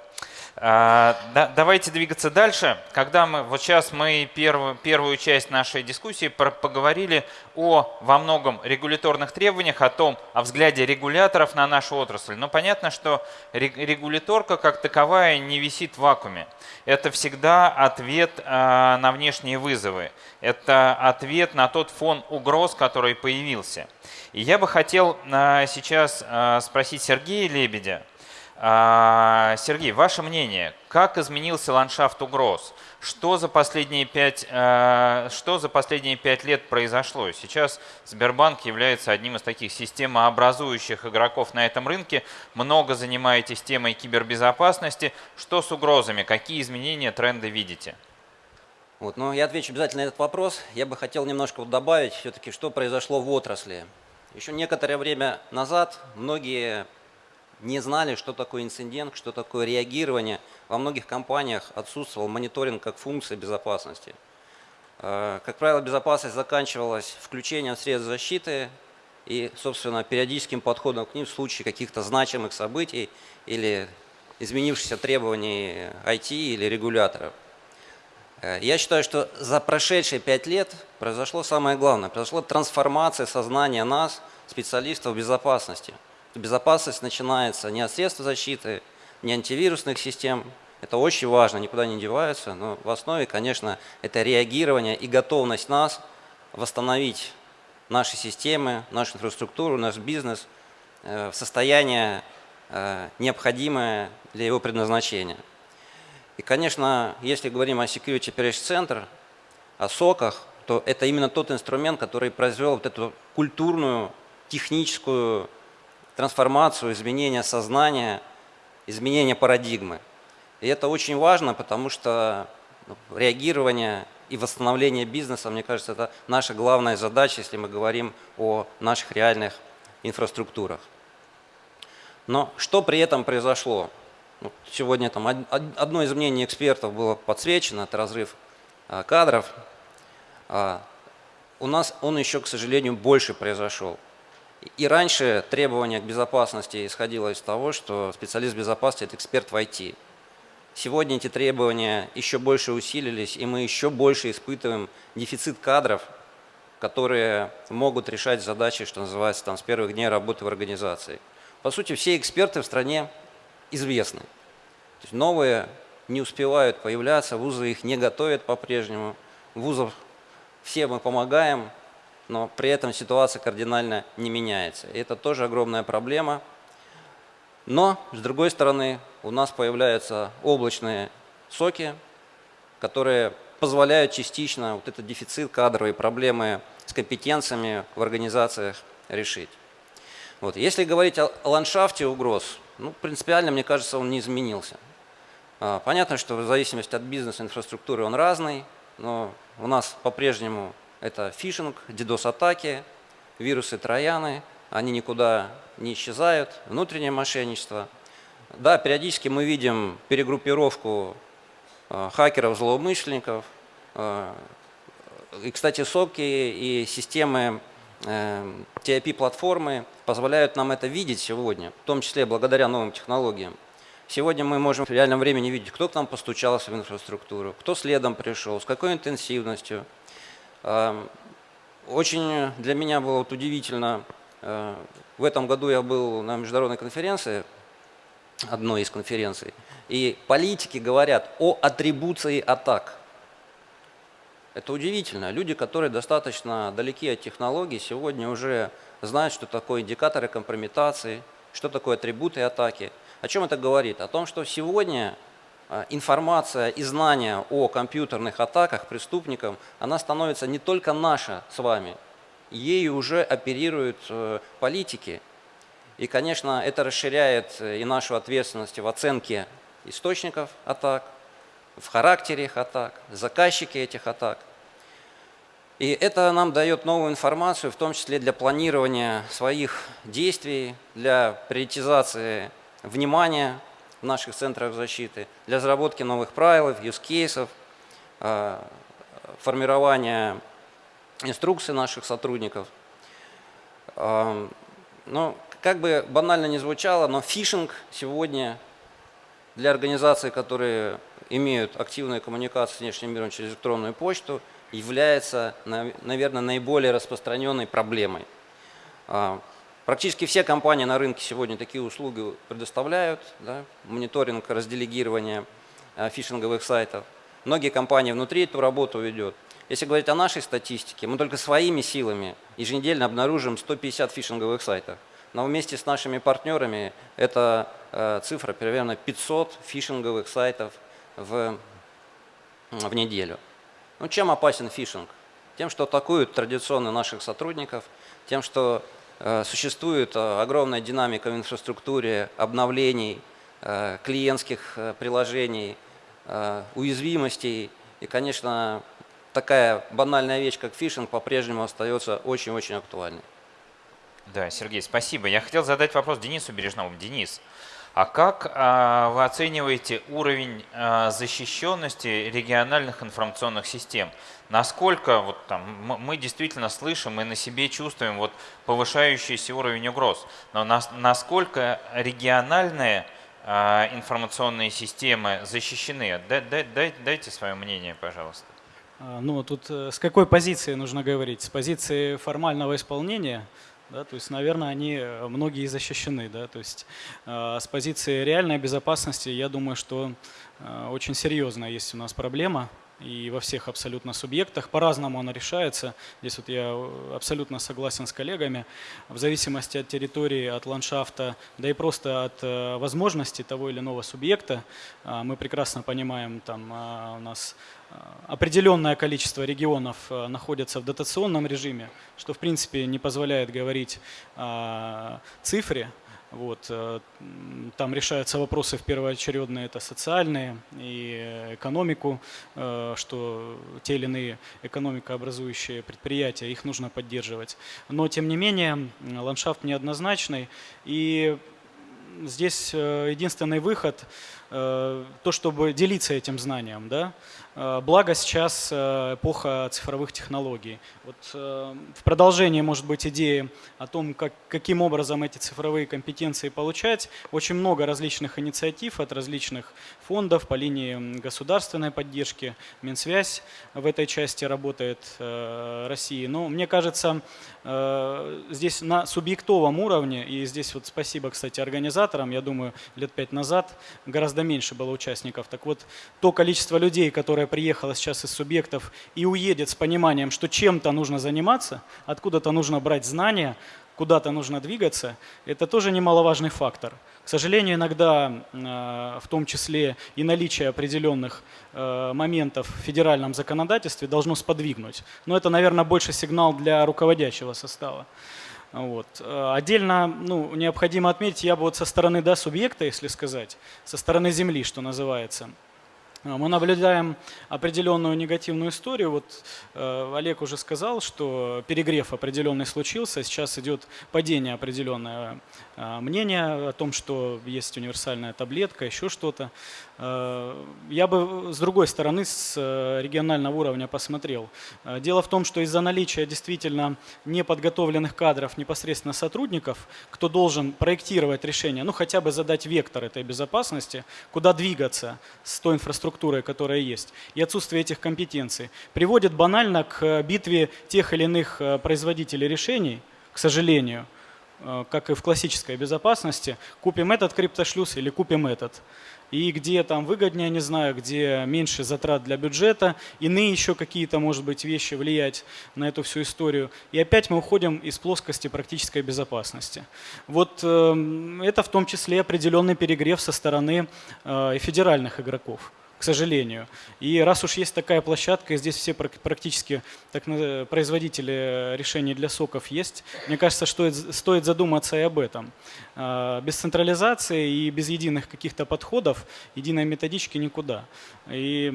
А, да, давайте двигаться дальше. Когда мы, вот сейчас мы первую, первую часть нашей дискуссии про, поговорили о во многом регуляторных требованиях, о том, о взгляде регуляторов на нашу отрасль. Но понятно, что регуляторка как таковая не висит в вакууме. Это всегда ответ а, на внешние вызовы. Это ответ на тот фон угроз, который появился. И я бы хотел а, сейчас а, спросить Сергея Лебедя, Сергей, ваше мнение, как изменился ландшафт угроз? Что за последние пять, а, что за последние пять лет произошло? Сейчас Сбербанк является одним из таких системообразующих игроков на этом рынке. Много занимаетесь темой кибербезопасности. Что с угрозами? Какие изменения, тренды видите? Вот, ну, я отвечу обязательно на этот вопрос. Я бы хотел немножко вот добавить все-таки, что произошло в отрасли. Еще некоторое время назад многие не знали, что такое инцидент, что такое реагирование. Во многих компаниях отсутствовал мониторинг как функция безопасности. Э, как правило, безопасность заканчивалась включением средств защиты и, собственно, периодическим подходом к ним в случае каких-то значимых событий или изменившихся требований IT или регуляторов. Э, я считаю, что за прошедшие пять лет произошло самое главное. Произошла трансформация сознания нас, специалистов безопасности – безопасность начинается не от средств защиты, не антивирусных систем. Это очень важно, никуда не деваются, но в основе, конечно, это реагирование и готовность нас восстановить наши системы, нашу инфраструктуру, наш бизнес э, в состояние э, необходимое для его предназначения. И, конечно, если говорим о Security Operation Center, о соках, то это именно тот инструмент, который произвел вот эту культурную, техническую трансформацию, изменение сознания, изменение парадигмы. И это очень важно, потому что ну, реагирование и восстановление бизнеса, мне кажется, это наша главная задача, если мы говорим о наших реальных инфраструктурах. Но что при этом произошло? Ну, сегодня там одно из мнений экспертов было подсвечено, это разрыв а, кадров. А, у нас он еще, к сожалению, больше произошел. И раньше требование к безопасности исходило из того, что специалист безопасности – это эксперт в IT. Сегодня эти требования еще больше усилились, и мы еще больше испытываем дефицит кадров, которые могут решать задачи, что называется, там, с первых дней работы в организации. По сути, все эксперты в стране известны. То есть новые не успевают появляться, вузы их не готовят по-прежнему. Вузов все мы помогаем, но при этом ситуация кардинально не меняется. И это тоже огромная проблема. Но, с другой стороны, у нас появляются облачные соки, которые позволяют частично вот этот дефицит кадровой проблемы с компетенциями в организациях решить. Вот. Если говорить о ландшафте угроз, ну, принципиально, мне кажется, он не изменился. А, понятно, что в зависимости от бизнес-инфраструктуры он разный, но у нас по-прежнему это фишинг, DDoS-атаки, вирусы трояны, они никуда не исчезают, внутреннее мошенничество. Да, периодически мы видим перегруппировку э, хакеров, злоумышленников. Э, и, кстати, соки и системы э, TIP-платформы позволяют нам это видеть сегодня, в том числе благодаря новым технологиям. Сегодня мы можем в реальном времени видеть, кто к нам постучался в инфраструктуру, кто следом пришел, с какой интенсивностью – очень для меня было вот удивительно, э, в этом году я был на международной конференции, одной из конференций, и политики говорят о атрибуции атак. Это удивительно. Люди, которые достаточно далеки от технологий, сегодня уже знают, что такое индикаторы компрометации, что такое атрибуты атаки. О чем это говорит? О том, что сегодня информация и знания о компьютерных атаках преступникам, она становится не только наша с вами, ею уже оперируют э, политики. И, конечно, это расширяет э, и нашу ответственность в оценке источников атак, в характере их атак, заказчики этих атак. И это нам дает новую информацию, в том числе для планирования своих действий, для приоритизации внимания в наших центрах защиты, для разработки новых правил, use-кейсов, э, формирования инструкций наших сотрудников. Эм, ну, как бы банально не звучало, но фишинг сегодня для организаций, которые имеют активную коммуникацию с внешним миром через электронную почту, является, наверное, наиболее распространенной проблемой. Практически все компании на рынке сегодня такие услуги предоставляют, да, мониторинг, разделегирование а, фишинговых сайтов. Многие компании внутри эту работу ведут. Если говорить о нашей статистике, мы только своими силами еженедельно обнаружим 150 фишинговых сайтов. Но вместе с нашими партнерами это э, цифра примерно 500 фишинговых сайтов в, в неделю. Ну, чем опасен фишинг? Тем, что атакуют традиционно наших сотрудников, тем, что э, существует э, огромная динамика в инфраструктуре обновлений, э, клиентских э, приложений, э, уязвимостей. И, конечно, такая банальная вещь, как фишинг, по-прежнему остается очень-очень актуальной. Да, Сергей, спасибо. Я хотел задать вопрос Денису Бережному. Денис, а как а, вы оцениваете уровень защищенности региональных информационных систем? Насколько вот, там, мы действительно слышим и на себе чувствуем вот, повышающийся уровень угроз, но нас, насколько региональные а, информационные системы защищены? Дай, дай, дайте свое мнение, пожалуйста. Ну, тут э, с какой позиции нужно говорить? С позиции формального исполнения – да, то есть, наверное, они э, многие защищены. Да, то есть, э, с позиции реальной безопасности, я думаю, что э, очень серьезная есть у нас проблема и во всех абсолютно субъектах. По-разному она решается. Здесь вот я абсолютно согласен с коллегами. В зависимости от территории, от ландшафта, да и просто от возможностей того или иного субъекта, мы прекрасно понимаем, там у нас определенное количество регионов э, находятся в дотационном режиме, что в принципе не позволяет говорить о цифре. Вот, э, там решаются вопросы в первоочередные, это социальные и экономику, э, что те или иные экономикообразующие предприятия, их нужно поддерживать. Но тем не менее ландшафт неоднозначный и здесь единственный выход – то, чтобы делиться этим знанием. Да? Э, благо сейчас э, эпоха цифровых технологий. Вот э, в продолжении может быть идеи о том, как, каким образом эти цифровые компетенции получать. Очень много различных инициатив от различных фондов по линии государственной поддержки. Минсвязь в этой части работает России. Но мне кажется, здесь на субъектовом уровне, и здесь вот спасибо, кстати, организаторам, я думаю, лет пять назад гораздо меньше было участников. Так вот, то количество людей, которые приехала сейчас из субъектов и уедет с пониманием, что чем-то нужно заниматься, откуда-то нужно брать знания, куда-то нужно двигаться, это тоже немаловажный фактор. К сожалению, иногда, э, в том числе и наличие определенных э, моментов в федеральном законодательстве должно сподвигнуть. Но это, наверное, больше сигнал для руководящего состава. Вот. Э, отдельно ну, необходимо отметить, я бы вот со стороны да, субъекта, если сказать, со стороны земли, что называется – мы наблюдаем определенную негативную историю. Вот Олег уже сказал, что перегрев определенный случился, сейчас идет падение определенное мнение о том, что есть универсальная таблетка, еще что-то. Э, я бы с другой стороны, с э, регионального уровня посмотрел. Э, дело в том, что из-за наличия действительно неподготовленных кадров, непосредственно сотрудников, кто должен проектировать решение, ну хотя бы задать вектор этой безопасности, куда двигаться с той инфраструктурой, которая есть, и отсутствие этих компетенций, приводит банально к битве тех или иных производителей решений, к сожалению, как и в классической безопасности, купим этот криптошлюз или купим этот и где там выгоднее, не знаю, где меньше затрат для бюджета, иные еще какие-то, может быть, вещи влиять на эту всю историю. И опять мы уходим из плоскости практической безопасности. Вот э, это в том числе определенный перегрев со стороны э, федеральных игроков к сожалению. И раз уж есть такая площадка, и здесь все практически так, производители решений для соков есть, мне кажется, что стоит задуматься и об этом. А, без централизации и без единых каких-то подходов, единой методички никуда. И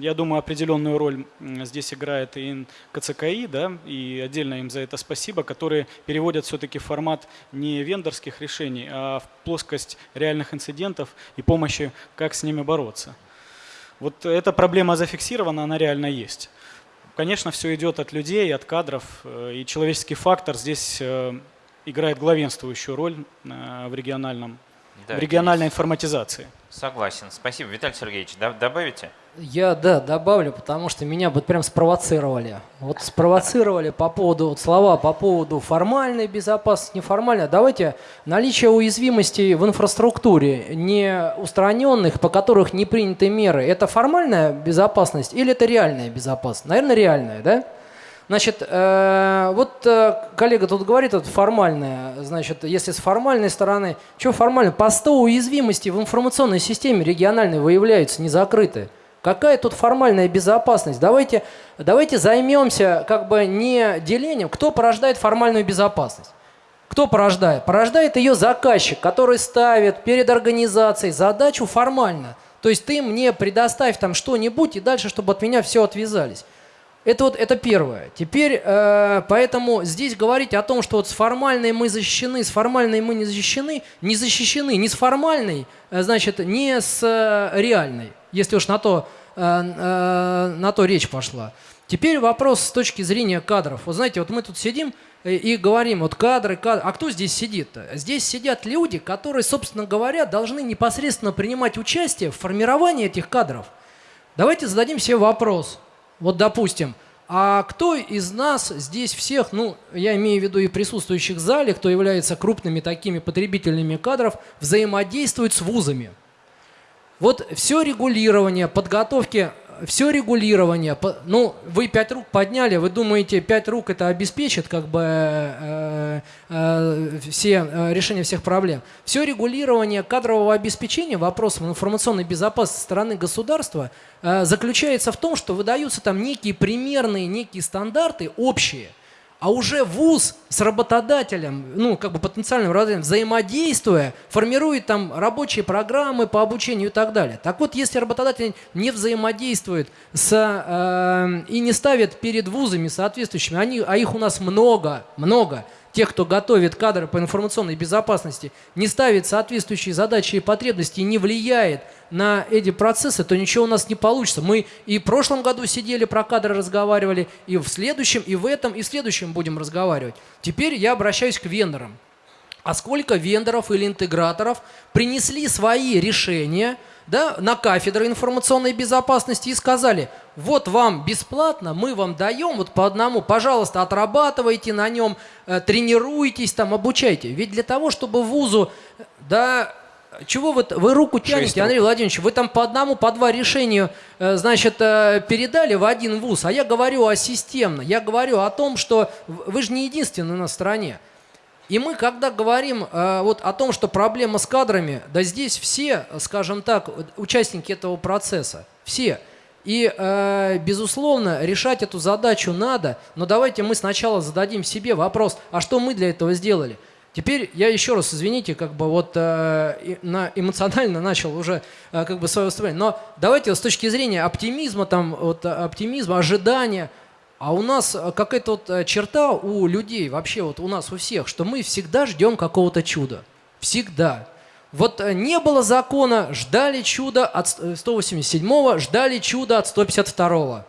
я думаю, определенную роль здесь играет и КЦКИ, да, и отдельно им за это спасибо, которые переводят все-таки формат не вендорских решений, а в плоскость реальных инцидентов и помощи, как с ними бороться. Вот эта проблема зафиксирована, она реально есть. Конечно, все идет от людей, от кадров, э, и человеческий фактор здесь э, играет главенствующую роль э, в, региональном, да, в региональной информатизации. Согласен. Спасибо. Виталий Сергеевич, добавите? Я, да, добавлю, потому что меня вот прям спровоцировали. Вот спровоцировали по поводу, вот слова по поводу формальной безопасности, неформальной. Давайте наличие уязвимостей в инфраструктуре, не устраненных, по которых не приняты меры, это формальная безопасность или это реальная безопасность? Наверное, реальная, да? Значит, э, вот э, коллега тут говорит, это формальное, значит, если с формальной стороны, что формально? По 100 уязвимостей в информационной системе региональной выявляются, не закрыты. Какая тут формальная безопасность? Давайте, давайте займемся как бы не делением, кто порождает формальную безопасность. Кто порождает? Порождает ее заказчик, который ставит перед организацией задачу формально. То есть ты мне предоставь там что-нибудь и дальше, чтобы от меня все отвязались. Это вот это первое. Теперь, э, поэтому здесь говорить о том, что вот с формальной мы защищены, с формальной мы не защищены, не защищены ни с формальной, э, значит, не с э, реальной, если уж на то, э, э, на то речь пошла. Теперь вопрос с точки зрения кадров. Вот знаете, вот мы тут сидим и, и говорим, вот кадры, кадры. А кто здесь сидит-то? Здесь сидят люди, которые, собственно говоря, должны непосредственно принимать участие в формировании этих кадров. Давайте зададим себе вопрос – вот допустим, а кто из нас здесь всех, ну, я имею в виду и присутствующих в зале, кто является крупными такими потребителями кадров, взаимодействует с вузами? Вот все регулирование подготовки все регулирование, ну, вы пять рук подняли, вы думаете, пять рук это обеспечит как бы э, э, все э, решение всех проблем. Все регулирование кадрового обеспечения вопросом информационной безопасности стороны государства э, заключается в том, что выдаются там некие примерные, некие стандарты общие – а уже вуз с работодателем, ну, как бы потенциальным работодателем, взаимодействуя, формирует там рабочие программы по обучению и так далее. Так вот, если работодатель не взаимодействует с, э, и не ставит перед вузами соответствующими, они, а их у нас много, много, тех, кто готовит кадры по информационной безопасности, не ставит соответствующие задачи и потребности не влияет на эти процессы, то ничего у нас не получится. Мы и в прошлом году сидели, про кадры разговаривали, и в следующем, и в этом, и в следующем будем разговаривать. Теперь я обращаюсь к вендорам. А сколько вендоров или интеграторов принесли свои решения – да, на кафедры информационной безопасности и сказали, вот вам бесплатно, мы вам даем вот по одному, пожалуйста, отрабатывайте на нем, э, тренируйтесь, там, обучайте. Ведь для того, чтобы вузу, да, чего вы, вы руку тянете, Андрей Владимирович, вы там по одному, по два решения, э, значит, э, передали в один вуз, а я говорю о системно, я говорю о том, что вы же не единственный на стране. И мы, когда говорим э, вот о том, что проблема с кадрами, да здесь все, скажем так, участники этого процесса, все. И, э, безусловно, решать эту задачу надо, но давайте мы сначала зададим себе вопрос, а что мы для этого сделали? Теперь я еще раз, извините, как бы вот э, на, эмоционально начал уже э, как бы свое выступление, но давайте с точки зрения оптимизма, там, вот, оптимизма, ожидания – а у нас э, какая-то вот э, черта у людей, вообще вот у нас у всех, что мы всегда ждем какого-то чуда. Всегда. Вот э, не было закона, ждали чуда от 187-го, ждали чуда от 152-го.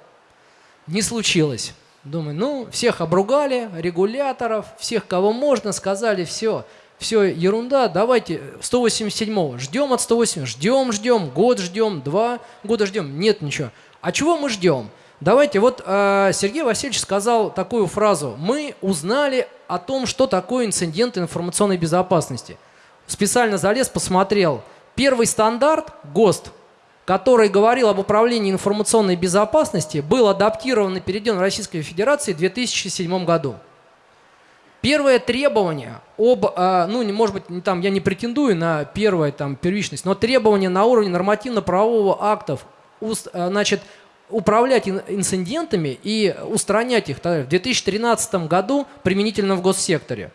Не случилось. Думаю, ну, всех обругали, регуляторов, всех, кого можно, сказали, все, все, ерунда, давайте 187-го, ждем от 180 ждем, ждем, год ждем, два года ждем, нет ничего. А чего мы ждем? Давайте, вот э, Сергей Васильевич сказал такую фразу. Мы узнали о том, что такое инцидент информационной безопасности. Специально залез, посмотрел. Первый стандарт, ГОСТ, который говорил об управлении информационной безопасности, был адаптирован и переведен в Российской Федерации в 2007 году. Первое требование об, э, ну, может быть, там, я не претендую на первое, там, первичность, но требование на уровне нормативно-правового актов значит, управлять инцидентами и устранять их в 2013 году применительно в госсекторе.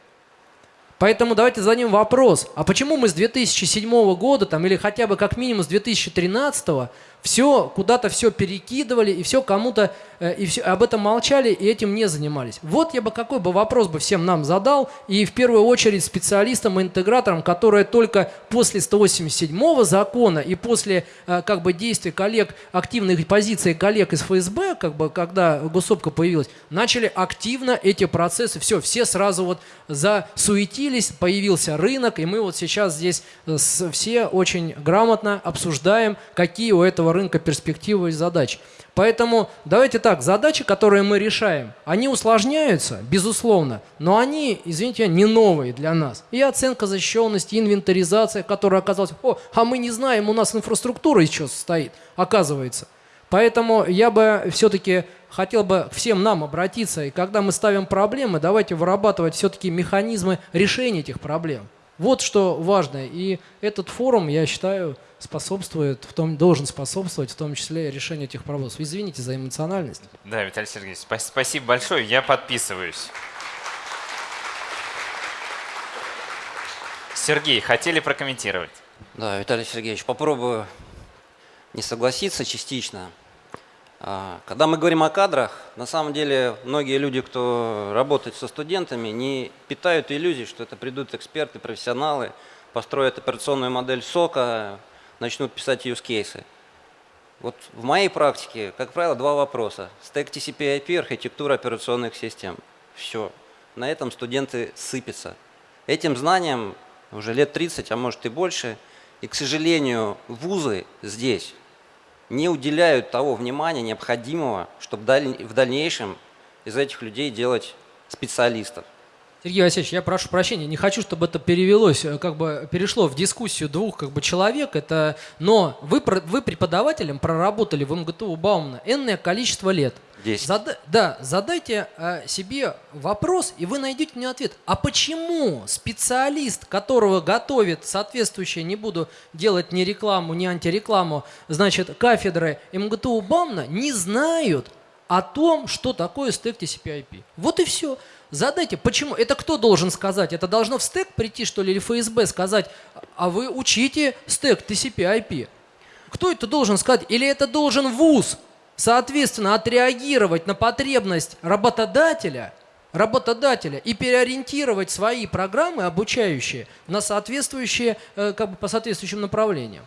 Поэтому давайте зададим вопрос, а почему мы с 2007 года, там, или хотя бы как минимум с 2013 все куда-то все перекидывали и все кому-то э, и все, об этом молчали и этим не занимались. Вот я бы какой бы вопрос бы всем нам задал и в первую очередь специалистам и интеграторам, которые только после 187 закона и после э, как бы действий коллег, активных позиций коллег из ФСБ, как бы когда госопка появилась, начали активно эти процессы, все, все сразу вот засуетились, появился рынок и мы вот сейчас здесь э, все очень грамотно обсуждаем, какие у этого рынка перспективы и задач. Поэтому давайте так, задачи, которые мы решаем, они усложняются, безусловно, но они, извините, не новые для нас. И оценка защищенности, инвентаризация, которая оказалась, о, а мы не знаем, у нас инфраструктура еще состоит, оказывается. Поэтому я бы все-таки хотел бы всем нам обратиться, и когда мы ставим проблемы, давайте вырабатывать все-таки механизмы решения этих проблем. Вот что важно. И этот форум, я считаю, способствует, в том, должен способствовать в том числе решению этих проблем. Извините за эмоциональность. Да, Виталий Сергеевич, спасибо большое, я подписываюсь. Сергей, хотели прокомментировать? Да, Виталий Сергеевич, попробую не согласиться частично. А, когда мы говорим о кадрах, на самом деле многие люди, кто работает со студентами, не питают иллюзий, что это придут эксперты, профессионалы, построят операционную модель сока, начнут писать use кейсы. Вот в моей практике, как правило, два вопроса. Стек TCP/IP, архитектура операционных систем. Все. На этом студенты сыпятся. Этим знанием уже лет 30, а может и больше. И, к сожалению, вузы здесь не уделяют того внимания необходимого, чтобы в дальнейшем из этих людей делать специалистов. Сергей Васильевич, я прошу прощения, не хочу, чтобы это перевелось, э, как бы перешло в дискуссию двух как бы, человек, это, но вы, вы преподавателем проработали в МГТУ Баумна энное количество лет. 10. Зада, да, задайте э, себе вопрос, и вы найдете мне ответ. А почему специалист, которого готовит соответствующее, не буду делать ни рекламу, ни антирекламу, значит, кафедры МГТУ Баумна, не знают о том, что такое стек TCP/IP? Вот и все. Задайте, почему? Это кто должен сказать? Это должно в стек прийти, что ли, или ФСБ сказать, а вы учите стек TCP-IP? Кто это должен сказать? Или это должен ВУЗ, соответственно, отреагировать на потребность работодателя, работодателя и переориентировать свои программы обучающие на соответствующие, э, как бы по соответствующим направлениям?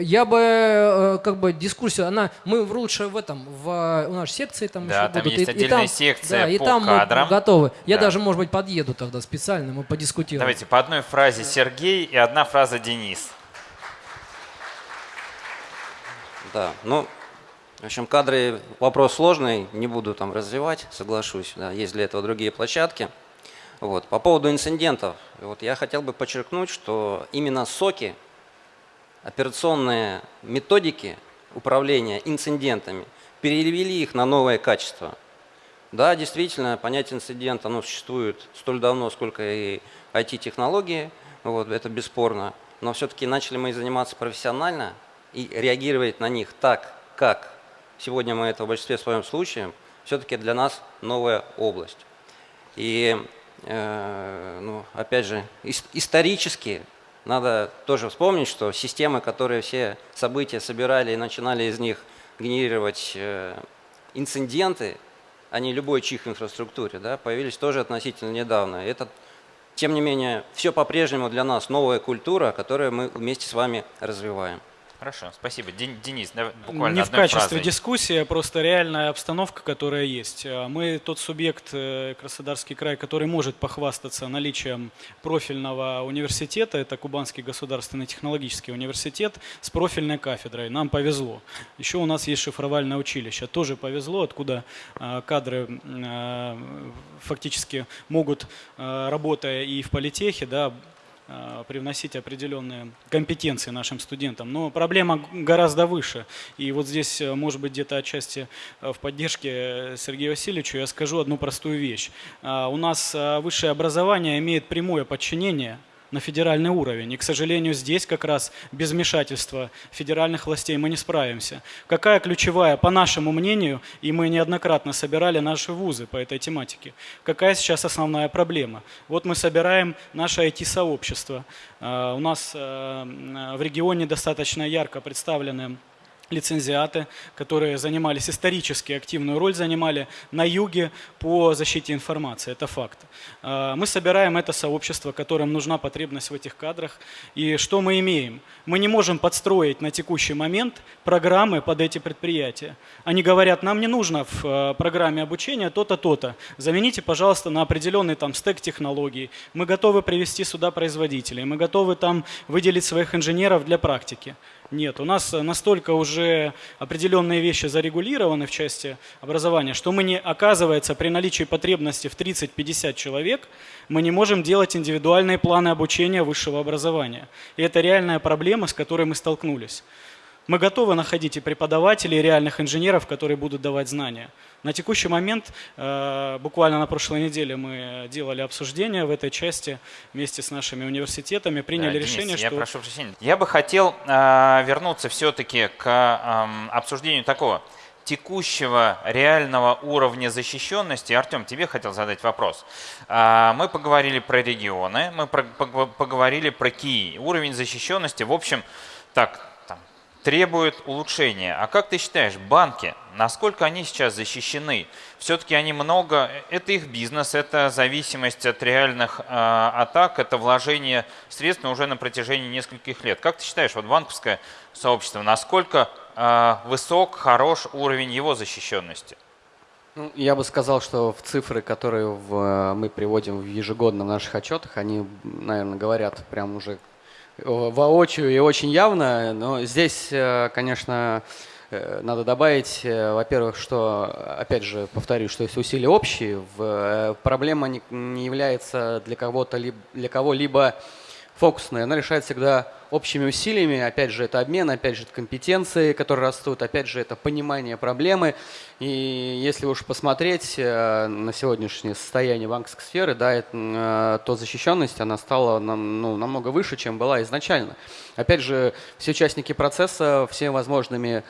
Я бы э, как бы дискуссию, она мы лучше в этом в у нашей секции там да, еще там будут есть и, отдельная и там, секция да, по и там кадрам. мы готовы. Я да. даже может быть подъеду тогда специально, мы подискутируем. Давайте по одной фразе Сергей и одна фраза Денис. Да, ну в общем кадры вопрос сложный, не буду там развивать, соглашусь. Да, есть для этого другие площадки. Вот по поводу инцидентов, вот я хотел бы подчеркнуть, что именно соки операционные методики управления инцидентами, перевели их на новое качество. Да, действительно, понятие инцидента оно существует столь давно, сколько и IT-технологии, вот, это бесспорно. Но все-таки начали мы заниматься профессионально и реагировать на них так, как сегодня мы это в большинстве своем случае, все-таки для нас новая область. И, э, ну, опять же, исторически надо тоже вспомнить, что системы, которые все события собирали и начинали из них генерировать э, инциденты, а не любой чих инфраструктуре, да, появились тоже относительно недавно. Это, тем не менее, все по-прежнему для нас новая культура, которую мы вместе с вами развиваем. Хорошо, спасибо. Денис, буквально Не в качестве фразой. дискуссии, а просто реальная обстановка, которая есть. А мы тот субъект, э, Краснодарский край, который может похвастаться наличием профильного университета, это Кубанский государственный технологический университет с профильной кафедрой. Нам повезло. Еще у нас есть шифровальное училище. Тоже повезло, откуда а, кадры фактически могут, работая и в политехе, да, Э, привносить определенные компетенции нашим студентам. Но проблема гораздо выше. И вот здесь, э, может быть, где-то отчасти э, в поддержке Сергею Васильевичу я скажу одну простую вещь. У нас высшее образование имеет прямое подчинение на федеральный уровень. И, к сожалению, здесь как раз без вмешательства федеральных властей мы не справимся. Какая ключевая, по нашему мнению, и мы неоднократно собирали наши вузы по этой тематике, какая сейчас основная проблема? Вот мы собираем наше IT-сообщество. А, у нас э, в регионе достаточно ярко представлены лицензиаты, которые занимались исторически, активную роль занимали на юге по защите информации. Это факт. А, мы собираем это сообщество, которым нужна потребность в этих кадрах. И что мы имеем? Мы не можем подстроить на текущий момент программы под эти предприятия. Они говорят, нам не нужно в э, программе обучения то-то, то-то. Замените, пожалуйста, на определенный там стек технологий. Мы готовы привести сюда производителей. Мы готовы там выделить своих инженеров для практики. Нет, у нас настолько уже определенные вещи зарегулированы в части образования, что мы не, оказывается, при наличии потребности в 30-50 человек, мы не можем делать индивидуальные планы обучения высшего образования. И это реальная проблема, с которой мы столкнулись. Мы готовы находить и преподавателей, и реальных инженеров, которые будут давать знания. На текущий момент, э, буквально на прошлой неделе мы делали обсуждение в этой части вместе с нашими университетами, приняли да, решение, Денис, что... Я прошу прощения. Я бы хотел э, вернуться все-таки к э, обсуждению такого текущего реального уровня защищенности. Артем, тебе хотел задать вопрос. Э, мы поговорили про регионы, мы поговорили про КИИ. Уровень защищенности, в общем, так, требует улучшения. А как ты считаешь, банки, насколько они сейчас защищены? Все-таки они много, это их бизнес, это зависимость от реальных э, атак, это вложение средств уже на протяжении нескольких лет. Как ты считаешь, вот банковское сообщество, насколько э, высок, хорош уровень его защищенности? Ну, я бы сказал, что в цифры, которые в, мы приводим в ежегодно в наших отчетах, они, наверное, говорят прям уже воочию и очень явно. Но здесь, э, конечно, э, надо добавить, э, во-первых, что, опять же, повторюсь, что есть усилия общие. Проблема не является для кого-то, для кого-либо фокусная, она решается всегда общими усилиями. Опять же, это обмен, опять же, это компетенции, которые растут, опять же, это понимание проблемы. И если уж посмотреть э, на сегодняшнее состояние банковской сферы, да, э, то защищенность, она стала ну, намного выше, чем была изначально. Опять же, все участники процесса всеми возможными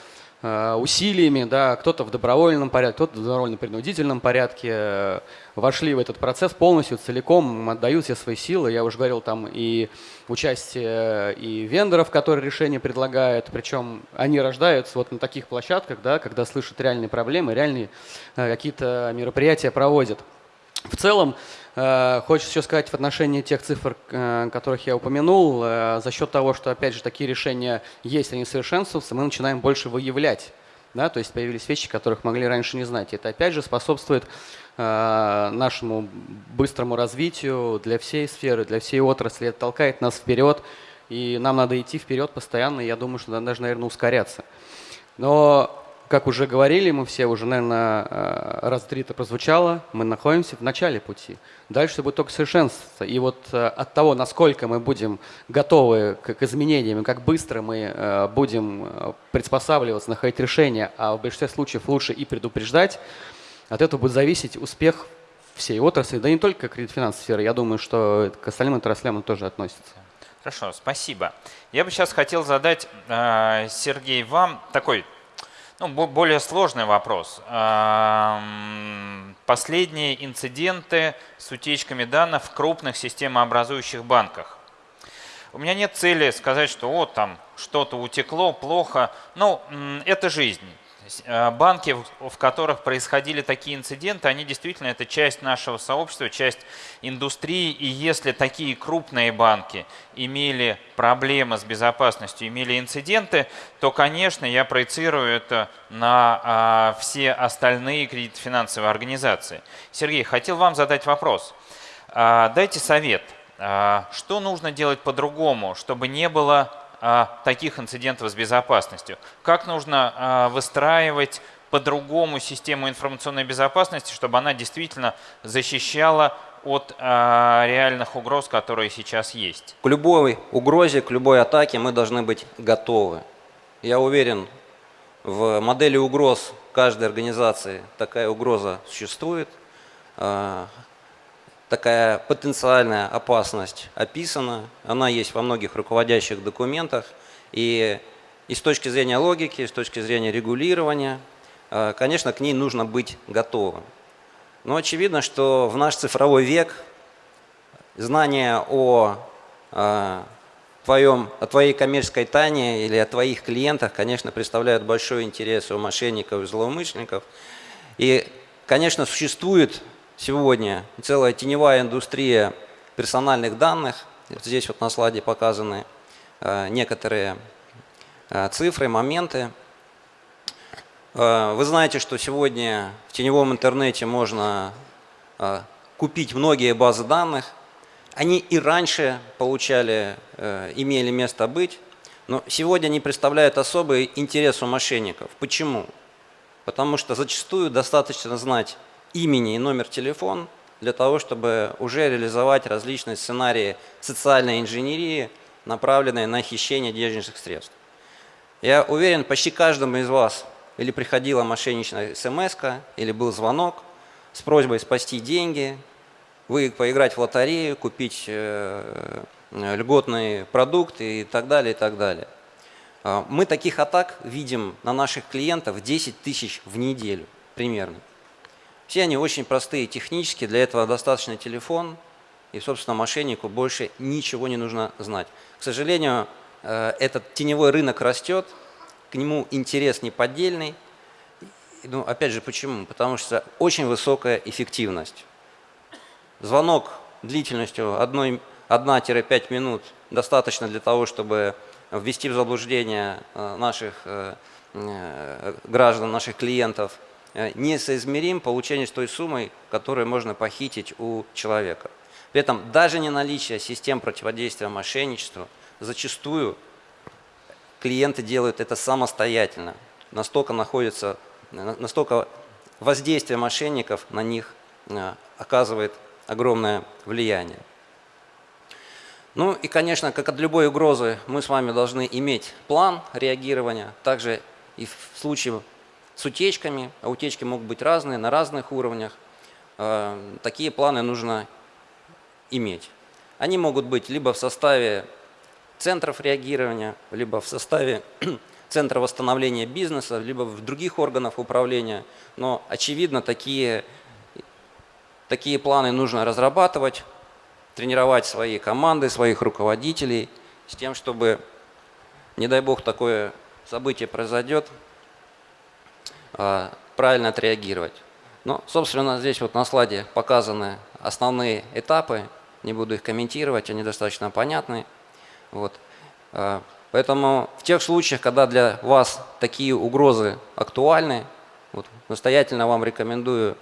усилиями, да, кто-то в добровольном порядке, кто-то в добровольно-принудительном порядке э, вошли в этот процесс полностью, целиком, отдают все свои силы. Я уже говорил, там и участие и вендоров, которые решения предлагают, причем они рождаются вот на таких площадках, да, когда слышат реальные проблемы, реальные э, какие-то мероприятия проводят. В целом, Э, хочется еще сказать в отношении тех цифр, э, которых я упомянул, э, за счет того, что, опять же, такие решения есть, они совершенствуются, мы начинаем больше выявлять. Да, то есть появились вещи, которых могли раньше не знать. Это опять же способствует нашему быстрому развитию для всей сферы, для всей отрасли. Это толкает нас вперед, и нам надо идти вперед постоянно, и я думаю, что даже, наверное, ускоряться. Но как уже говорили, мы все уже, наверное, э, раз три это прозвучало, мы находимся в начале пути. Дальше будет только совершенствоваться. И вот э, от того, насколько мы будем готовы к, изменениям, как быстро мы э, будем приспосабливаться, находить решения, а в большинстве случаев лучше и предупреждать, от этого будет зависеть успех всей отрасли, да не только кредит-финансовой сферы, я думаю, что к остальным отраслям он тоже относится. Хорошо, спасибо. Я бы сейчас хотел задать, Сергей, вам такой ну, более сложный вопрос. Последние инциденты с утечками данных в крупных системообразующих банках. У меня нет цели сказать, что вот там что-то утекло, плохо. Ну, это жизнь. Э, банки, в которых происходили такие инциденты, они действительно это часть нашего сообщества, часть индустрии. И если такие крупные банки имели проблемы с безопасностью, имели инциденты, то, конечно, я проецирую это на а, все остальные кредитно-финансовые организации. Сергей, хотел вам задать вопрос. А, дайте совет. А, что нужно делать по-другому, чтобы не было а, таких инцидентов с безопасностью? Как нужно а, выстраивать по-другому систему информационной безопасности, чтобы она действительно защищала от а, реальных угроз, которые сейчас есть? К любой угрозе, к любой атаке мы должны быть готовы. Я уверен, в модели угроз каждой организации такая угроза существует. Такая потенциальная опасность описана, она есть во многих руководящих документах, и, и с точки зрения логики, и с точки зрения регулирования, э, конечно, к ней нужно быть готовым. Но очевидно, что в наш цифровой век знание о, э, твоем, о твоей коммерческой тайне или о твоих клиентах, конечно, представляют большой интерес у мошенников и злоумышленников. И, конечно, существует сегодня целая теневая индустрия персональных данных. Здесь вот на слайде показаны э, некоторые э, цифры, моменты. Э, вы знаете, что сегодня в теневом интернете можно купить многие базы данных. Они и раньше получали, имели место быть, но сегодня они представляют особый интерес у мошенников. Почему? Потому что зачастую достаточно знать имени и номер телефона для того, чтобы уже реализовать различные сценарии социальной инженерии, направленные на хищение денежных средств. Я уверен, почти каждому из вас или приходила мошенничная смс или был звонок с просьбой спасти деньги, вы поиграть в лотерею, купить э, льготные продукты и так далее, и так далее. А, мы таких атак видим на наших клиентов 10 тысяч в неделю примерно. Все они очень простые технически, для этого достаточно телефон, и, собственно, мошеннику больше ничего не нужно знать. К сожалению, э, этот теневой рынок растет, к нему интерес неподдельный. Ну, опять же, почему? Потому что очень высокая эффективность. Звонок длительностью 1-5 минут достаточно для того, чтобы ввести в заблуждение э, наших э, граждан, наших клиентов – несоизмерим получение с той суммой, которую можно похитить у человека. При этом даже не наличие систем противодействия мошенничеству, зачастую клиенты делают это самостоятельно. Настолько находится, настолько воздействие мошенников на них э, оказывает огромное влияние. Ну и, конечно, как от любой угрозы, мы с вами должны иметь план реагирования. Также и в случае с утечками, а утечки могут быть разные, на разных уровнях. Э, такие планы нужно иметь. Они могут быть либо в составе центров реагирования, либо в составе центра восстановления бизнеса, либо в других органах управления. Но, очевидно, такие, такие планы нужно разрабатывать, тренировать свои команды, своих руководителей, с тем, чтобы, не дай бог, такое событие произойдет, правильно отреагировать. Ну, собственно, здесь вот на слайде показаны основные этапы, не буду их комментировать, они достаточно понятны. Вот. А, поэтому в тех случаях, когда для вас такие угрозы актуальны, вот, настоятельно вам рекомендую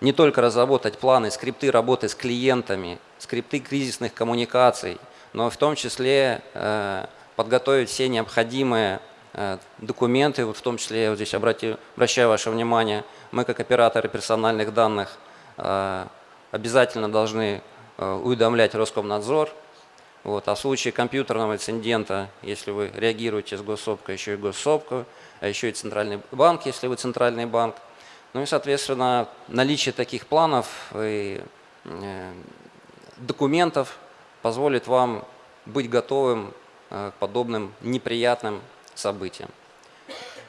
не только разработать планы, скрипты работы с клиентами, скрипты кризисных коммуникаций, но в том числе э, подготовить все необходимые документы, вот в том числе, я вот здесь обрати, обращаю ваше внимание, мы как операторы персональных данных э, обязательно должны э, уведомлять Роскомнадзор. Вот, а в случае компьютерного инцидента, если вы реагируете с госсопкой, еще и госсопку, а еще и центральный банк, если вы центральный банк. Ну и, соответственно, наличие таких планов и документов позволит вам быть готовым к подобным неприятным событиям.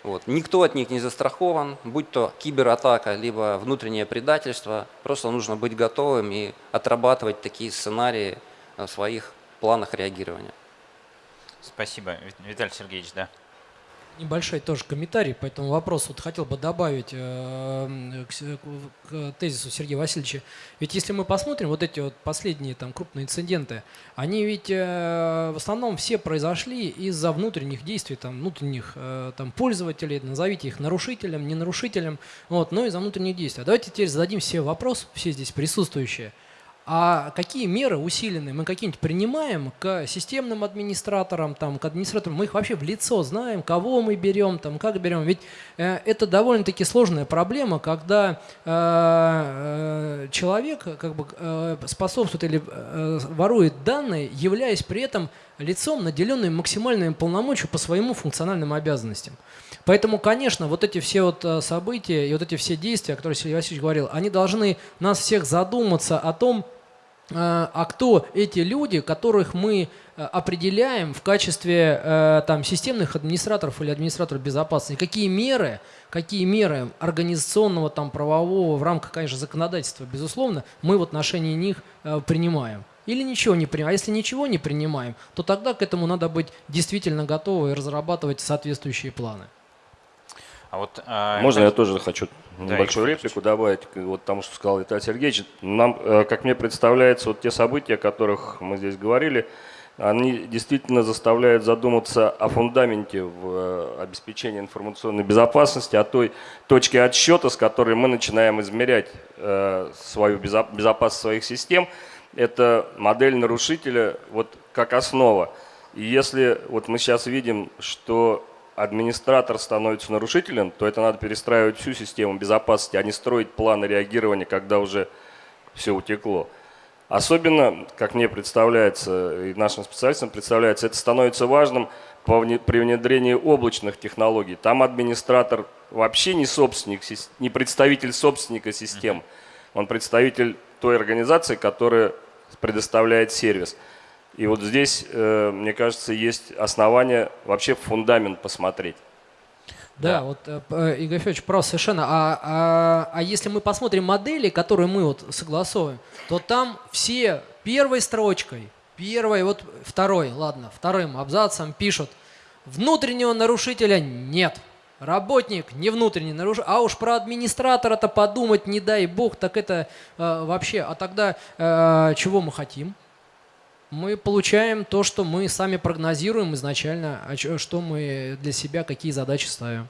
Вот. Никто от них не застрахован, будь то кибератака, либо внутреннее предательство. Просто нужно быть готовым и отрабатывать такие сценарии в своих планах реагирования. Спасибо, Виталий Сергеевич, да небольшой тоже комментарий по этому вопросу. Вот хотел бы добавить э, к, к тезису Сергея Васильевича. Ведь если мы посмотрим, вот эти вот последние там крупные инциденты, они ведь э, в основном все произошли из-за внутренних действий, там, внутренних э, там, пользователей, назовите их нарушителем, не нарушителем, вот, но из-за внутренних действий. А давайте теперь зададим все вопрос, все здесь присутствующие – а какие меры усиленные мы какие-нибудь принимаем к системным администраторам, там, к администраторам, мы их вообще в лицо знаем, кого мы берем, там, как берем. Ведь э, это довольно-таки сложная проблема, когда э, э, человек как бы, э, способствует или э, ворует данные, являясь при этом лицом, наделенным максимальными полномочиями по своим функциональным обязанностям. Поэтому, конечно, вот эти все вот э, события и вот эти все действия, о которых Сергей Васильевич говорил, они должны нас всех задуматься о том, а кто эти люди, которых мы определяем в качестве там, системных администраторов или администраторов безопасности, какие меры, какие меры организационного, там, правового в рамках, конечно, законодательства, безусловно, мы в отношении них принимаем. Или ничего не принимаем. А если ничего не принимаем, то тогда к этому надо быть действительно готовы и разрабатывать соответствующие планы. А вот, а, Можно я тоже хочу да, небольшую реплику добавить вот тому, что сказал Виталий Сергеевич. Нам, э, как мне представляется, вот те события, о которых мы здесь говорили, они действительно заставляют задуматься о фундаменте в э, обеспечении информационной безопасности, о той точке отсчета, с которой мы начинаем измерять э, свою безопасность своих систем – это модель нарушителя вот как основа. И если вот мы сейчас видим, что администратор становится нарушителем, то это надо перестраивать всю систему безопасности, а не строить планы реагирования, когда уже все утекло. Особенно, как мне представляется и нашим специалистам представляется, это становится важным при внедрении облачных технологий. Там администратор вообще не собственник, не представитель собственника систем, он представитель той организации, которая предоставляет сервис. И вот здесь, э, мне кажется, есть основания вообще фундамент посмотреть. Да, да, вот э, э, Игорь Федорович прав совершенно. А, а, а если мы посмотрим модели, которые мы вот согласовываем, то там все первой строчкой, первой, вот второй, ладно, вторым абзацем пишут, внутреннего нарушителя нет – Работник не внутренний нарушитель, а уж про администратора-то подумать, не дай бог, так это э, вообще. А тогда э, чего мы хотим? Мы получаем то, что мы сами прогнозируем изначально, а что мы для себя, какие задачи ставим.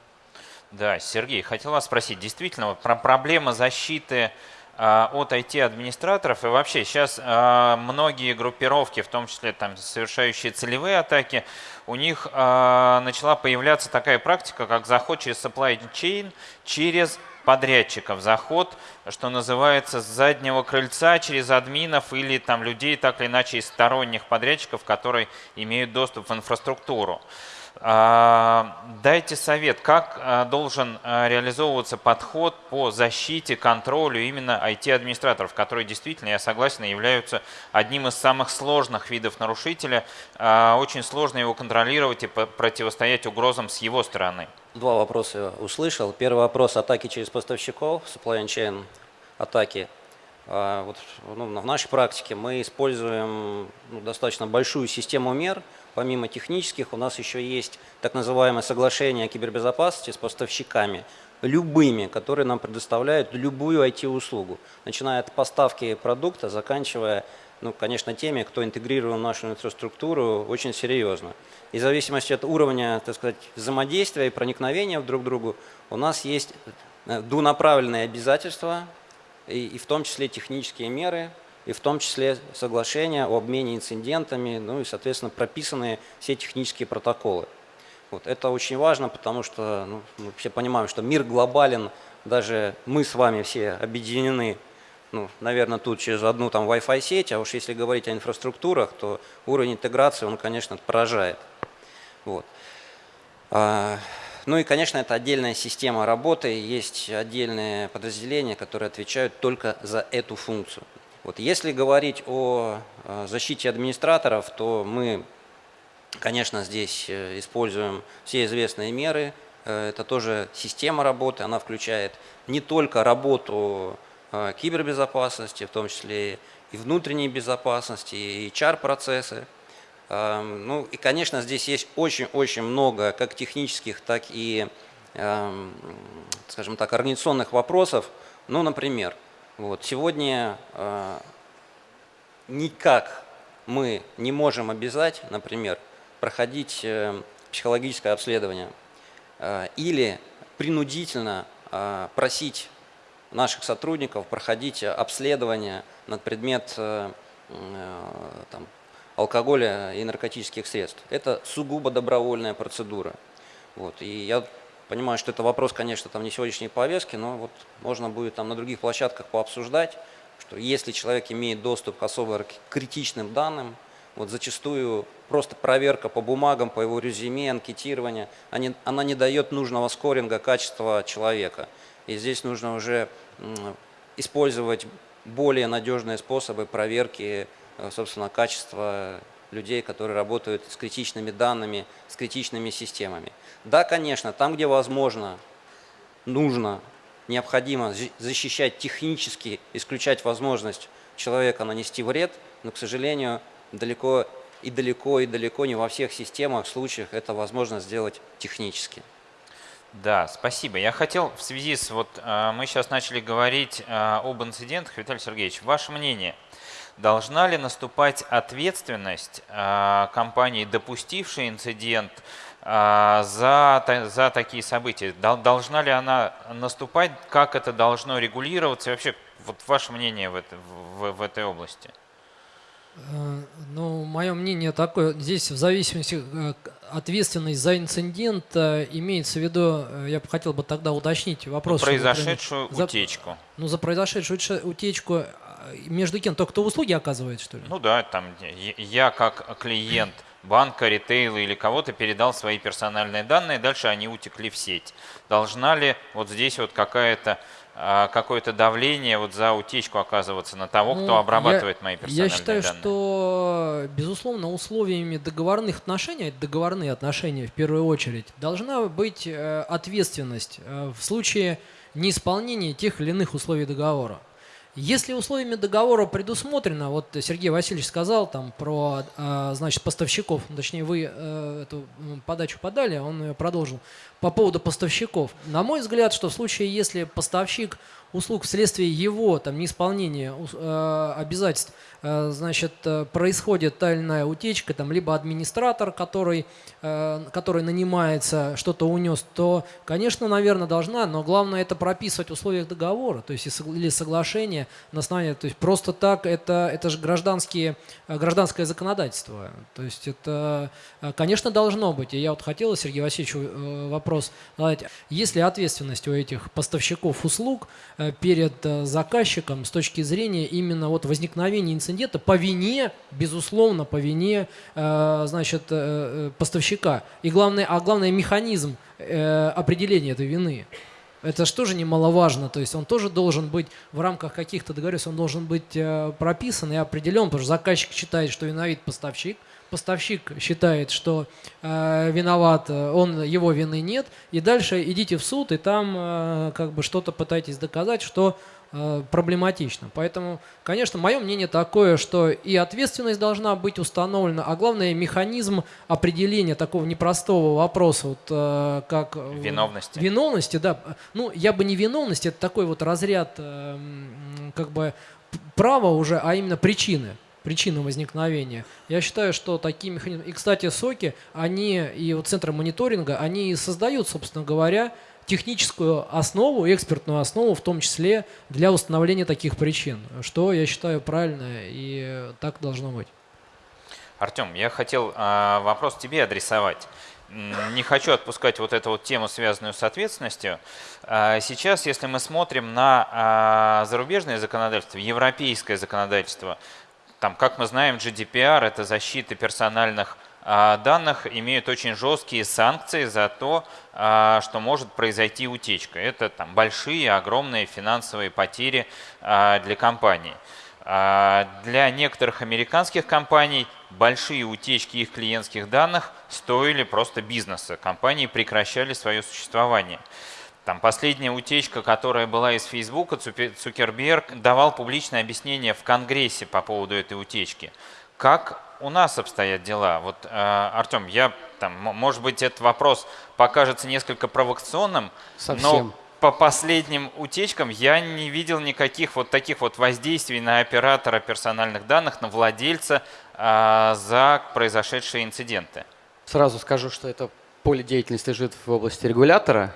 Да, Сергей, хотел вас спросить, действительно, вот про проблема защиты а, от IT-администраторов. И вообще сейчас а, многие группировки, в том числе там, совершающие целевые атаки, у них начала появляться такая практика, как заход через supply chain, через подрядчиков. Заход, что называется, с заднего крыльца через админов или там людей, так или иначе, из сторонних подрядчиков, которые имеют доступ в инфраструктуру. А, дайте совет, как а, должен а, реализовываться подход по защите, контролю именно IT-администраторов, которые действительно, я согласен, являются одним из самых сложных видов нарушителя. Очень сложно его контролировать и противостоять угрозам с его стороны. Два вопроса услышал. Первый вопрос – атаки через поставщиков, supply chain атаки. Вот, ну, в нашей практике мы используем ну, достаточно большую систему мер – Помимо технических у нас еще есть так называемое соглашение о кибербезопасности с поставщиками, любыми, которые нам предоставляют любую IT-услугу, начиная от поставки продукта, заканчивая, ну, конечно, теми, кто интегрировал нашу инфраструктуру очень серьезно. И в зависимости от уровня, так сказать, взаимодействия и проникновения друг к другу, у нас есть э, двунаправленные обязательства, и, и в том числе технические меры, и в том числе соглашения о обмене инцидентами, ну и, соответственно, прописанные все технические протоколы. Вот. Это очень важно, потому что ну, мы все понимаем, что мир глобален, даже мы с вами все объединены, ну, наверное, тут через одну там Wi-Fi сеть, а уж если говорить о инфраструктурах, то уровень интеграции, он, конечно, поражает. Вот. Ну и, конечно, это отдельная система работы, есть отдельные подразделения, которые отвечают только за эту функцию. Вот если говорить о защите администраторов, то мы, конечно, здесь э, используем все известные меры. Э, это тоже система работы, она включает не только работу э, кибербезопасности, в том числе и внутренней безопасности, и HR-процессы. Эм, ну и, конечно, здесь есть очень-очень много как технических, так и, эм, скажем так, организационных вопросов. Ну, например, вот. Сегодня э, никак мы не можем обязать, например, проходить э, психологическое обследование э, или принудительно просить наших сотрудников проходить обследование на предмет там, алкоголя и наркотических средств. Это сугубо добровольная процедура. Вот. И я Понимаю, что это вопрос, конечно, там не сегодняшней повестки, но вот можно будет там на других площадках пообсуждать, что если человек имеет доступ к особо критичным данным, вот зачастую просто проверка по бумагам, по его резюме, анкетирование, они, она не дает нужного скоринга качества человека. И здесь нужно уже использовать более надежные способы проверки, собственно, качества людей, которые работают с критичными данными, с критичными системами. Да, конечно, там, где возможно, нужно, необходимо защищать технически, исключать возможность человека нанести вред, но, к сожалению, далеко и далеко и далеко не во всех системах, случаях это возможно сделать технически. Да, спасибо. Я хотел в связи с, вот э, мы сейчас начали говорить э, об инцидентах, Виталий Сергеевич, ваше мнение, должна ли наступать ответственность э, компании, допустившей инцидент, за, за такие события? Должна ли она наступать? Как это должно регулироваться? И вообще, вот ваше мнение в, это, в, в этой области? Ну, мое мнение такое, здесь в зависимости ответственность за инцидент э, имеется в виду, э, я бы хотел бы тогда уточнить вопрос. За произошедшую чтобы, утечку. За, ну, за произошедшую утечку э, между кем? Только кто услуги оказывает, что ли? Ну да, там я как клиент банка, ритейла или кого-то передал свои персональные данные, дальше они утекли в сеть. Должна ли вот здесь вот какая-то а, какое-то давление вот за утечку оказываться на того, ну, кто обрабатывает я, мои персональные данные? Я считаю, данные? что, безусловно, условиями договорных отношений, это договорные отношения в первую очередь, должна быть э, ответственность э, в случае неисполнения тех или иных условий договора. Если условиями договора предусмотрено, вот Сергей Васильевич сказал там про а, значит, поставщиков, ну, точнее вы э, эту подачу подали, он ее продолжил, по поводу поставщиков. На мой взгляд, что в случае, если поставщик услуг вследствие его там, неисполнения э, обязательств Э, значит, э, происходит тайная утечка, там, либо администратор, который, э, который нанимается, что-то унес, то, конечно, наверное, должна, но главное это прописывать в условиях договора, то есть или соглашения на основании, то есть просто так это, это же гражданские, гражданское законодательство, то есть это, конечно, должно быть. И я вот хотел Сергею Васильевичу вопрос задать. Есть ли ответственность у этих поставщиков услуг перед заказчиком с точки зрения именно вот возникновения инцидента инцидента по вине, безусловно, по вине э, значит, э, э, поставщика. И главное, а главное механизм определения этой вины. Это же тоже немаловажно, то есть он тоже должен быть в рамках каких-то договоренностей, он должен быть прописан и определен, потому что заказчик считает, что виновит поставщик, поставщик считает, что э, виноват, он, его вины нет, и дальше идите в суд, и там э, как бы что-то пытайтесь доказать, что проблематично. Поэтому, конечно, мое мнение такое, что и ответственность должна быть установлена, а главное механизм определения такого непростого вопроса, вот, э, как виновности. Виновности, да. Ну, я бы не виновность, это такой вот разряд э, как бы права уже, а именно причины причины возникновения. Я считаю, что такие механизмы... И, кстати, соки, они и вот центры мониторинга, они и создают, собственно говоря, техническую основу, экспертную основу, в том числе для установления таких причин, что я считаю правильно и так должно быть. Артем, я хотел э, вопрос тебе адресовать. Не хочу отпускать вот эту вот тему, связанную с ответственностью. А, сейчас, если мы смотрим на а, зарубежное законодательство, европейское законодательство, там, как мы знаем, GDPR – это защита персональных а, данных имеют очень жесткие санкции за то, а, что может произойти утечка. Это там, большие, огромные финансовые потери а, для компании. Для некоторых американских компаний большие утечки их клиентских данных стоили просто бизнеса. Компании прекращали свое существование. Там последняя утечка, которая была из Фейсбука, Цукерберг давал публичное объяснение в Конгрессе по поводу этой утечки. Как у нас обстоят дела? Вот, э, Артем, я там, может быть, этот вопрос покажется несколько провокационным, Совсем. но по последним утечкам я не видел никаких вот таких вот воздействий на оператора персональных данных, на владельца э, за произошедшие инциденты. Сразу скажу, что это поле деятельности лежит в области регулятора.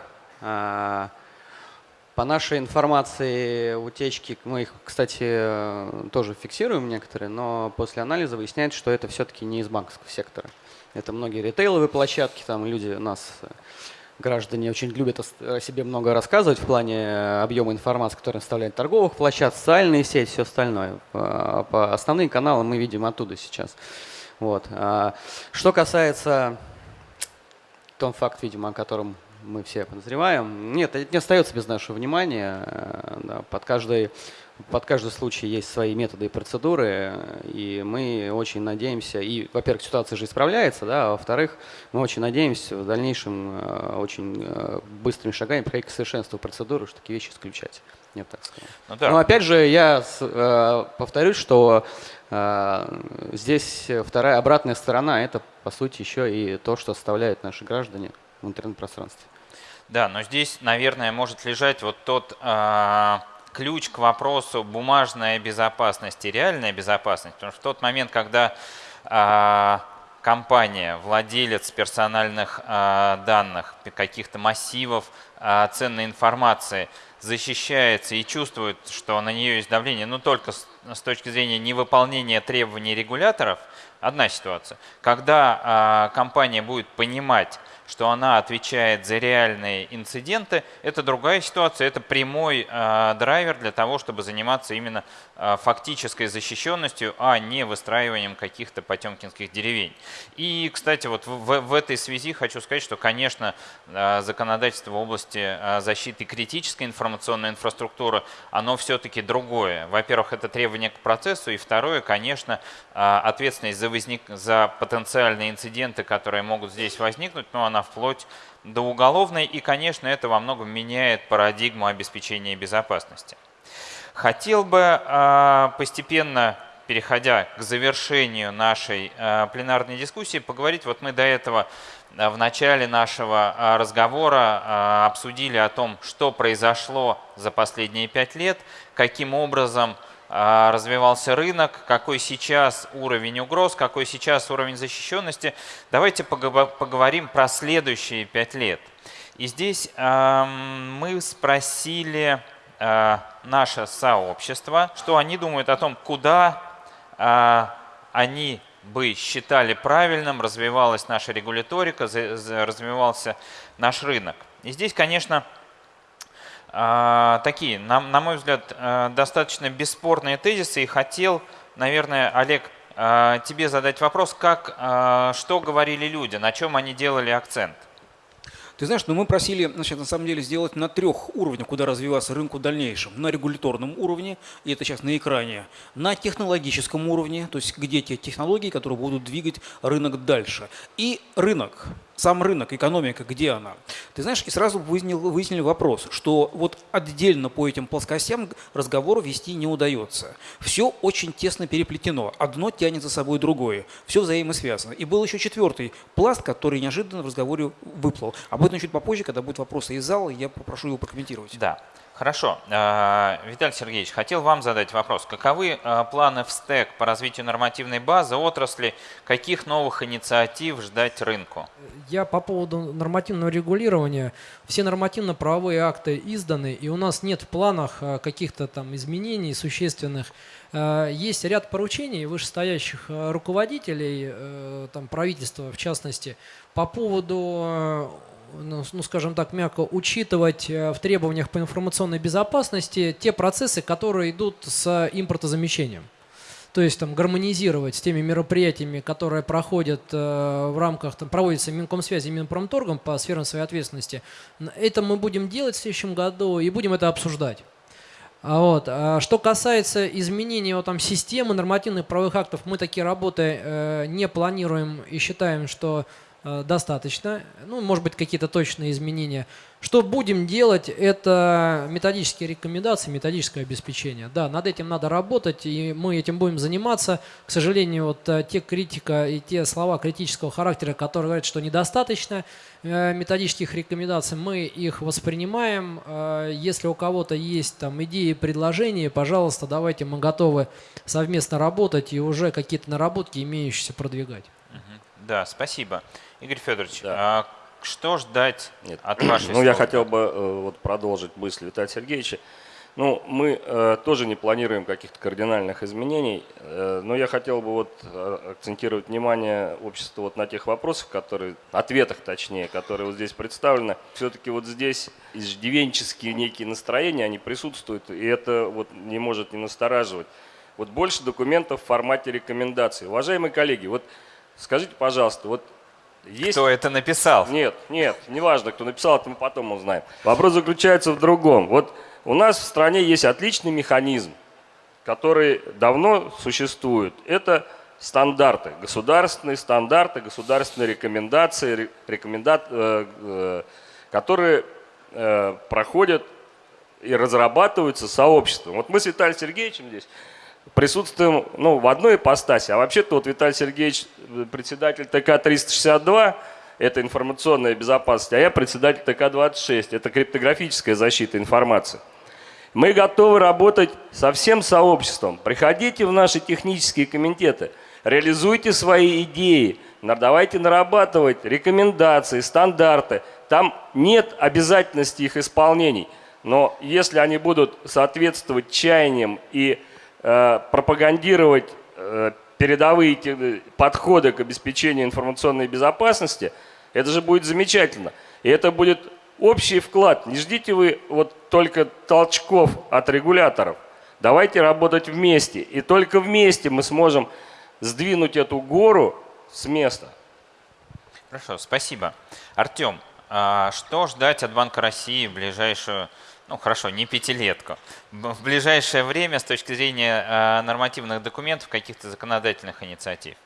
По нашей информации, утечки, мы их, кстати, э, тоже фиксируем некоторые, но после анализа выясняется, что это все-таки не из банковского сектора. Это многие ритейловые площадки, там люди у нас, э, граждане, очень любят о себе много рассказывать в плане э, объема информации, которую оставляют торговых площадок, социальные сети, все остальное. По основные каналы мы видим оттуда сейчас. Вот. А что касается тот факт, видимо, о котором мы все подозреваем. Нет, это не остается без нашего внимания. Э, да, под каждой под каждый случай есть свои методы и процедуры, и мы очень надеемся, и, во-первых, ситуация же исправляется, да, а во-вторых, мы очень надеемся в дальнейшем э, очень э, быстрыми шагами приходить к совершенству процедуры, что такие вещи исключать. Я бы так сказал. Ну, да. Но опять же, я э, повторюсь, что здесь вторая обратная сторона – это, по сути, еще и то, что оставляют наши граждане в интернет-пространстве. Да, но здесь, наверное, может лежать вот тот э, ключ к вопросу бумажная безопасность и реальная безопасность. Потому что в тот момент, когда э, компания, владелец персональных э, данных, каких-то массивов э, ценной информации защищается и чувствует, что на нее есть давление, но только с, с точки зрения невыполнения требований регуляторов, одна ситуация. Когда э, компания будет понимать, что она отвечает за реальные инциденты, это другая ситуация, это прямой э, драйвер для того, чтобы заниматься именно э, фактической защищенностью, а не выстраиванием каких-то потемкинских деревень. И, кстати, вот в, в этой связи хочу сказать, что, конечно, э, законодательство в области э, защиты критической информационной инфраструктуры, оно все-таки другое. Во-первых, это требование к процессу, и второе, конечно, э, ответственность за, возник... за потенциальные инциденты, которые могут здесь возникнуть, но она она вплоть до уголовной, и, конечно, это во многом меняет парадигму обеспечения безопасности. Хотел бы а, постепенно, переходя к завершению нашей а, пленарной дискуссии, поговорить, вот мы до этого а, в начале нашего разговора обсудили о том, что произошло за последние пять лет, каким образом развивался рынок, какой сейчас уровень угроз, какой сейчас уровень защищенности. Давайте поговорим про следующие пять лет. И здесь мы спросили а, наше сообщество, что они думают о том, куда а, они бы считали правильным, развивалась наша регуляторика, развивался наш рынок. И здесь, конечно, а, такие, на, на мой взгляд, э, достаточно бесспорные тезисы. И хотел, наверное, Олег, э, тебе задать вопрос, как, э, что говорили люди, на чем они делали акцент? Ты знаешь, ну мы просили, значит, на самом деле сделать на трех уровнях, куда развиваться рынку в дальнейшем. На регуляторном уровне, и это сейчас на экране, на технологическом уровне, то есть где те технологии, которые будут двигать рынок дальше. И рынок, сам рынок, экономика, где она? Ты знаешь, и сразу выяснил, выяснили вопрос, что вот отдельно по этим плоскостям разговор вести не удается. Все очень тесно переплетено, одно тянет за собой другое, все взаимосвязано. И был еще четвертый пласт, который неожиданно в разговоре выплыл. Об этом чуть попозже, когда будут вопросы из зала, я попрошу его прокомментировать. Да. Хорошо. Э, Виталий Сергеевич, хотел вам задать вопрос. Каковы э, планы в СТЭК по развитию нормативной базы отрасли? Каких новых инициатив ждать рынку? Я по поводу нормативного регулирования. Все нормативно-правовые акты изданы, и у нас нет в планах э, каких-то там изменений существенных. Есть ряд поручений вышестоящих руководителей, там, правительства в частности, по поводу ну, ну, скажем так, мягко, учитывать э, в требованиях по информационной безопасности те процессы, которые идут с импортозамещением. То есть там гармонизировать с теми мероприятиями, которые проходят э, в рамках, там, проводятся Минкомсвязи и Минпромторгом по сферам своей ответственности. Это мы будем делать в следующем году и будем это обсуждать. А вот. А что касается изменения вот, там, системы нормативных правовых актов, мы такие работы э, не планируем и считаем, что достаточно. Ну, может быть, какие-то точные изменения. Что будем делать, это методические рекомендации, методическое обеспечение. Да, над этим надо работать, и мы этим будем заниматься. К сожалению, вот э, те критика и те слова критического характера, которые говорят, что недостаточно э, методических рекомендаций, мы их воспринимаем. Если у кого-то есть там идеи, предложения, пожалуйста, давайте мы готовы совместно работать и уже какие-то наработки имеющиеся продвигать. Да, спасибо. Игорь Федорович, да. а что ждать Нет. от вашей Ну, я хотел бы э, вот, продолжить мысль Виталия Сергеевича. Ну, мы э, тоже не планируем каких-то кардинальных изменений, э, но я хотел бы вот э, акцентировать внимание общества вот на тех вопросах, которые, ответах точнее, которые вот здесь представлены. Все-таки вот здесь иждивенческие некие настроения, они присутствуют, и это вот не может не настораживать. Вот больше документов в формате рекомендаций. Уважаемые коллеги, вот скажите, пожалуйста, вот есть... Кто это написал? Нет, нет, неважно, кто написал, это мы потом узнаем. Вопрос заключается в другом. Вот у нас в стране есть отличный механизм, которые давно существуют, это стандарты, государственные стандарты, государственные рекомендации, рекоменда... Э, э, которые э, проходят и разрабатываются сообществом. Вот мы с Виталием Сергеевичем здесь присутствуем ну, в одной ипостаси, а вообще-то вот Виталий Сергеевич председатель ТК-362, это информационная безопасность, а я председатель ТК-26, это криптографическая защита информации. Мы готовы работать со всем сообществом. Приходите в наши технические комитеты, реализуйте свои идеи, давайте нарабатывать рекомендации, стандарты. Там нет обязательности их исполнений. Но если они будут соответствовать чаяниям и э, пропагандировать э, передовые подходы к обеспечению информационной безопасности, это же будет замечательно. И это будет общий вклад. Не ждите вы вот только толчков от регуляторов. Давайте работать вместе. И только вместе мы сможем сдвинуть эту гору с места. Хорошо, спасибо. Артем, а что ждать от Банка России в ближайшую, ну хорошо, не пятилетку, в ближайшее время с точки зрения а, нормативных документов, каких-то законодательных инициатив?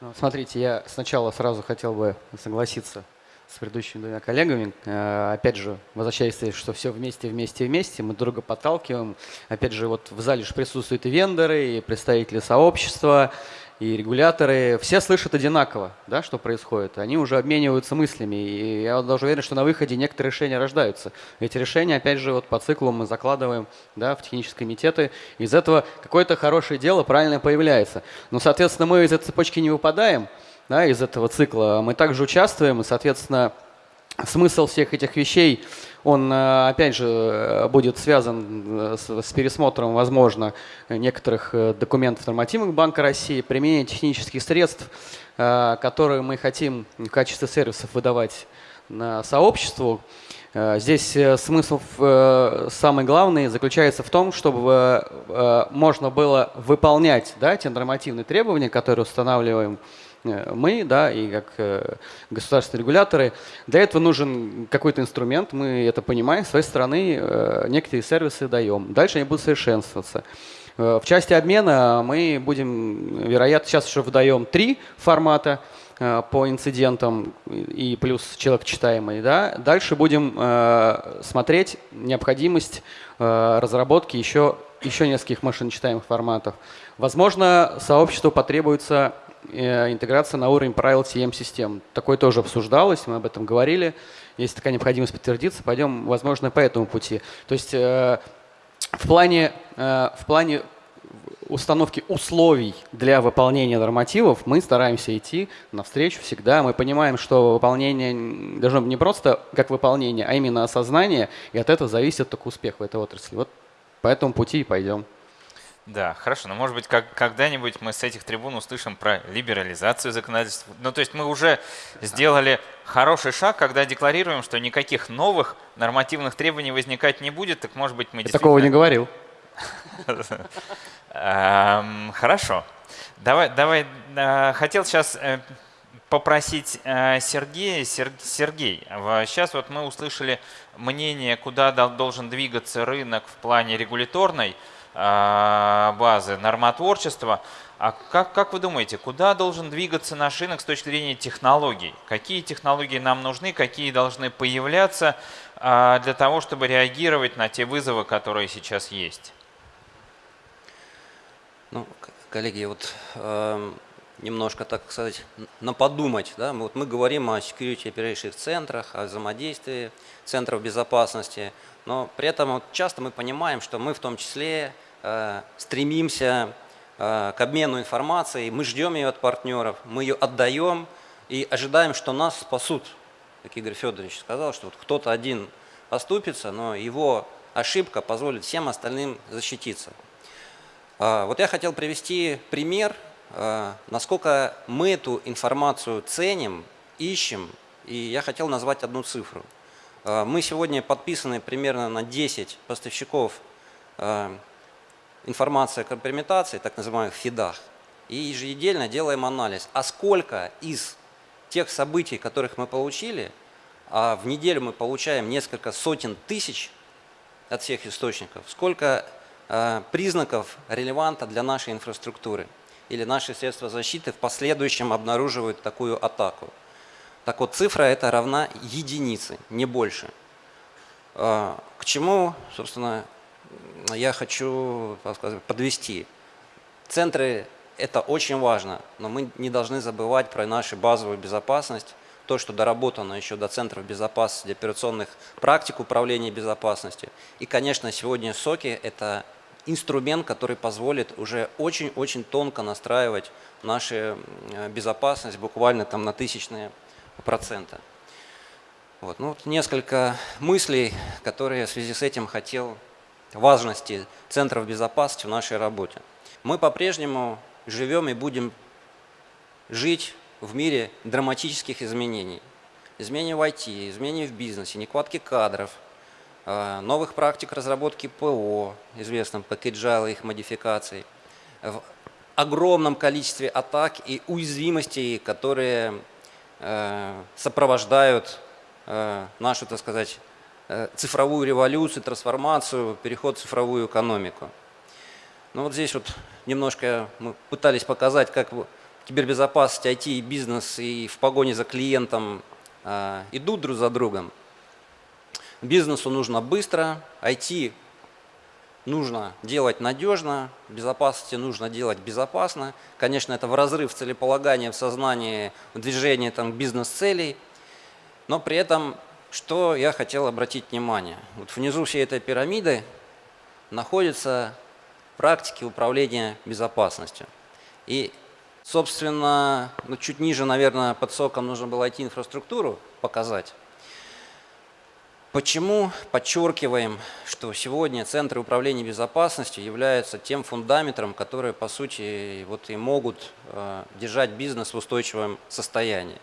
Ну, смотрите, я сначала сразу хотел бы согласиться с предыдущими двумя коллегами. Э, опять же, возвращаясь, что все вместе, вместе, вместе, мы друга подталкиваем. Опять же, вот в зале же присутствуют и вендоры, и представители сообщества, и регуляторы. Все слышат одинаково, да, что происходит. Они уже обмениваются мыслями. И я вот даже уверен, что на выходе некоторые решения рождаются. Эти решения, опять же, вот по циклу мы закладываем да, в технические комитеты. Из этого какое-то хорошее дело правильно появляется. Но, соответственно, мы из этой цепочки не выпадаем – да, из этого цикла. Мы также участвуем, и, соответственно, смысл всех этих вещей, он, э, опять же, будет связан э, с, с пересмотром, возможно, некоторых э, документов нормативных Банка России, применение технических средств, которые мы хотим в качестве сервисов выдавать на сообществу. Здесь смысл самый главный заключается в том, чтобы можно было выполнять да, те нормативные требования, которые устанавливаем Э, мы, да, и как э, государственные регуляторы. Для этого нужен какой-то инструмент, мы это понимаем, с своей стороны э, некоторые сервисы даем. Дальше они будут совершенствоваться. В части обмена мы будем, вероятно, сейчас уже выдаем три формата по инцидентам и плюс человек читаемый. Да? Дальше будем смотреть необходимость разработки еще, еще нескольких машиночитаемых форматов. Возможно, сообществу потребуется Э, интеграция на уровень правил TM-систем. Такое тоже обсуждалось, мы об этом говорили. Если такая необходимость подтвердится, пойдем, возможно, по этому пути. То есть э, в плане, э, в плане установки условий для выполнения нормативов мы стараемся идти навстречу всегда. Мы понимаем, что выполнение должно быть не просто как выполнение, а именно осознание, и от этого зависит только успех в этой отрасли. Вот по этому пути и пойдем. Да, хорошо. Но может быть как, когда-нибудь мы с этих трибун услышим про либерализацию законодательства. Ну то есть мы уже сделали хороший шаг, когда декларируем, что никаких новых нормативных требований возникать не будет. Так может быть мы Я такого не говорил. Эм, хорошо. Давай, давай. Э, хотел сейчас э, попросить э, Сергея. Сергей, сейчас вот мы услышали мнение, куда должен двигаться рынок в плане регуляторной базы нормотворчества. А как, как вы думаете, куда должен двигаться наш рынок с точки зрения технологий? Какие технологии нам нужны, какие должны появляться а, для того, чтобы реагировать на те вызовы, которые сейчас есть? Ну, коллеги, вот э, немножко, так сказать, наподумать. Да? Вот мы говорим о security operation центрах, о взаимодействии центров безопасности, но при этом вот часто мы понимаем, что мы в том числе Э, стремимся э, к обмену информацией, мы ждем ее от партнеров, мы ее отдаем и ожидаем, что нас спасут. Как Игорь Федорович сказал, что вот кто-то один оступится, но его ошибка позволит всем остальным защититься. А, вот я хотел привести пример, насколько мы эту информацию ценим, ищем, и я хотел назвать одну цифру. Мы сегодня подписаны примерно на 10 поставщиков информация о компрометации, так называемых фидах, и еженедельно делаем анализ, а сколько из тех событий, которых мы получили, а в неделю мы получаем несколько сотен тысяч от всех источников, сколько э, признаков релеванта для нашей инфраструктуры или наши средства защиты в последующем обнаруживают такую атаку. Так вот, цифра это равна единице, не больше. К чему, собственно, я хочу сказать, подвести. Центры – это очень важно, но мы не должны забывать про нашу базовую безопасность, то, что доработано еще до центров безопасности, операционных практик управления безопасностью. И, конечно, сегодня соки – это инструмент, который позволит уже очень-очень тонко настраивать нашу безопасность буквально там на тысячные процента. Вот. Ну, вот несколько мыслей, которые в связи с этим хотел важности центров безопасности в нашей работе. Мы по-прежнему живем и будем жить в мире драматических изменений. Изменений в IT, изменений в бизнесе, нехватки кадров, э, новых практик разработки ПО, известным пакеджайла их модификаций, в огромном количестве атак и уязвимостей, которые э, сопровождают э, нашу, так сказать, цифровую революцию, трансформацию, переход в цифровую экономику. Ну вот здесь вот немножко мы пытались показать, как кибербезопасность, IT и бизнес и в погоне за клиентом э, идут друг за другом. Бизнесу нужно быстро, IT нужно делать надежно, безопасности нужно делать безопасно. Конечно, это в разрыв целеполагания в сознании, в движении там, бизнес-целей, но при этом, что я хотел обратить внимание. Вот внизу всей этой пирамиды находятся практики управления безопасностью. И Собственно, ну, чуть ниже, наверное, под соком нужно было IT-инфраструктуру показать. Почему подчеркиваем, что сегодня центры управления безопасностью являются тем фундаментом, которые, по сути, вот и могут э, держать бизнес в устойчивом состоянии?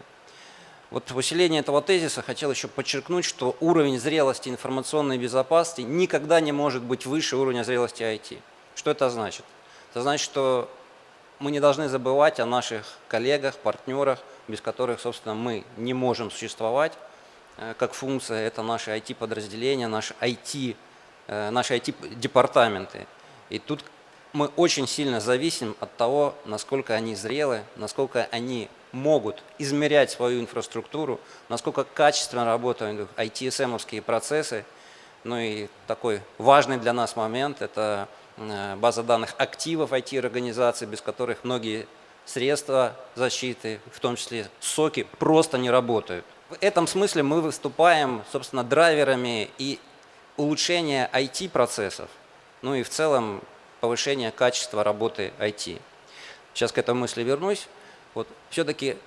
Вот в усилении этого тезиса хотел еще подчеркнуть, что уровень зрелости информационной безопасности никогда не может быть выше уровня зрелости IT. Что это значит? Это значит, что мы не должны забывать о наших коллегах, партнерах, без которых, собственно, мы не можем существовать как функция. Это наши IT-подразделения, наши IT, э, наши IT-департаменты. И тут мы очень сильно зависим от того, насколько они зрелы, насколько они могут измерять свою инфраструктуру, насколько качественно работают IT-СМовские процессы. Ну и такой важный для нас момент – это Э, база данных активов IT-организаций, без которых многие средства защиты, в том числе соки, просто не работают. В этом смысле мы выступаем, собственно, драйверами и улучшения IT-процессов, ну и в целом повышения качества работы IT. Сейчас к этой мысли вернусь. Вот все-таки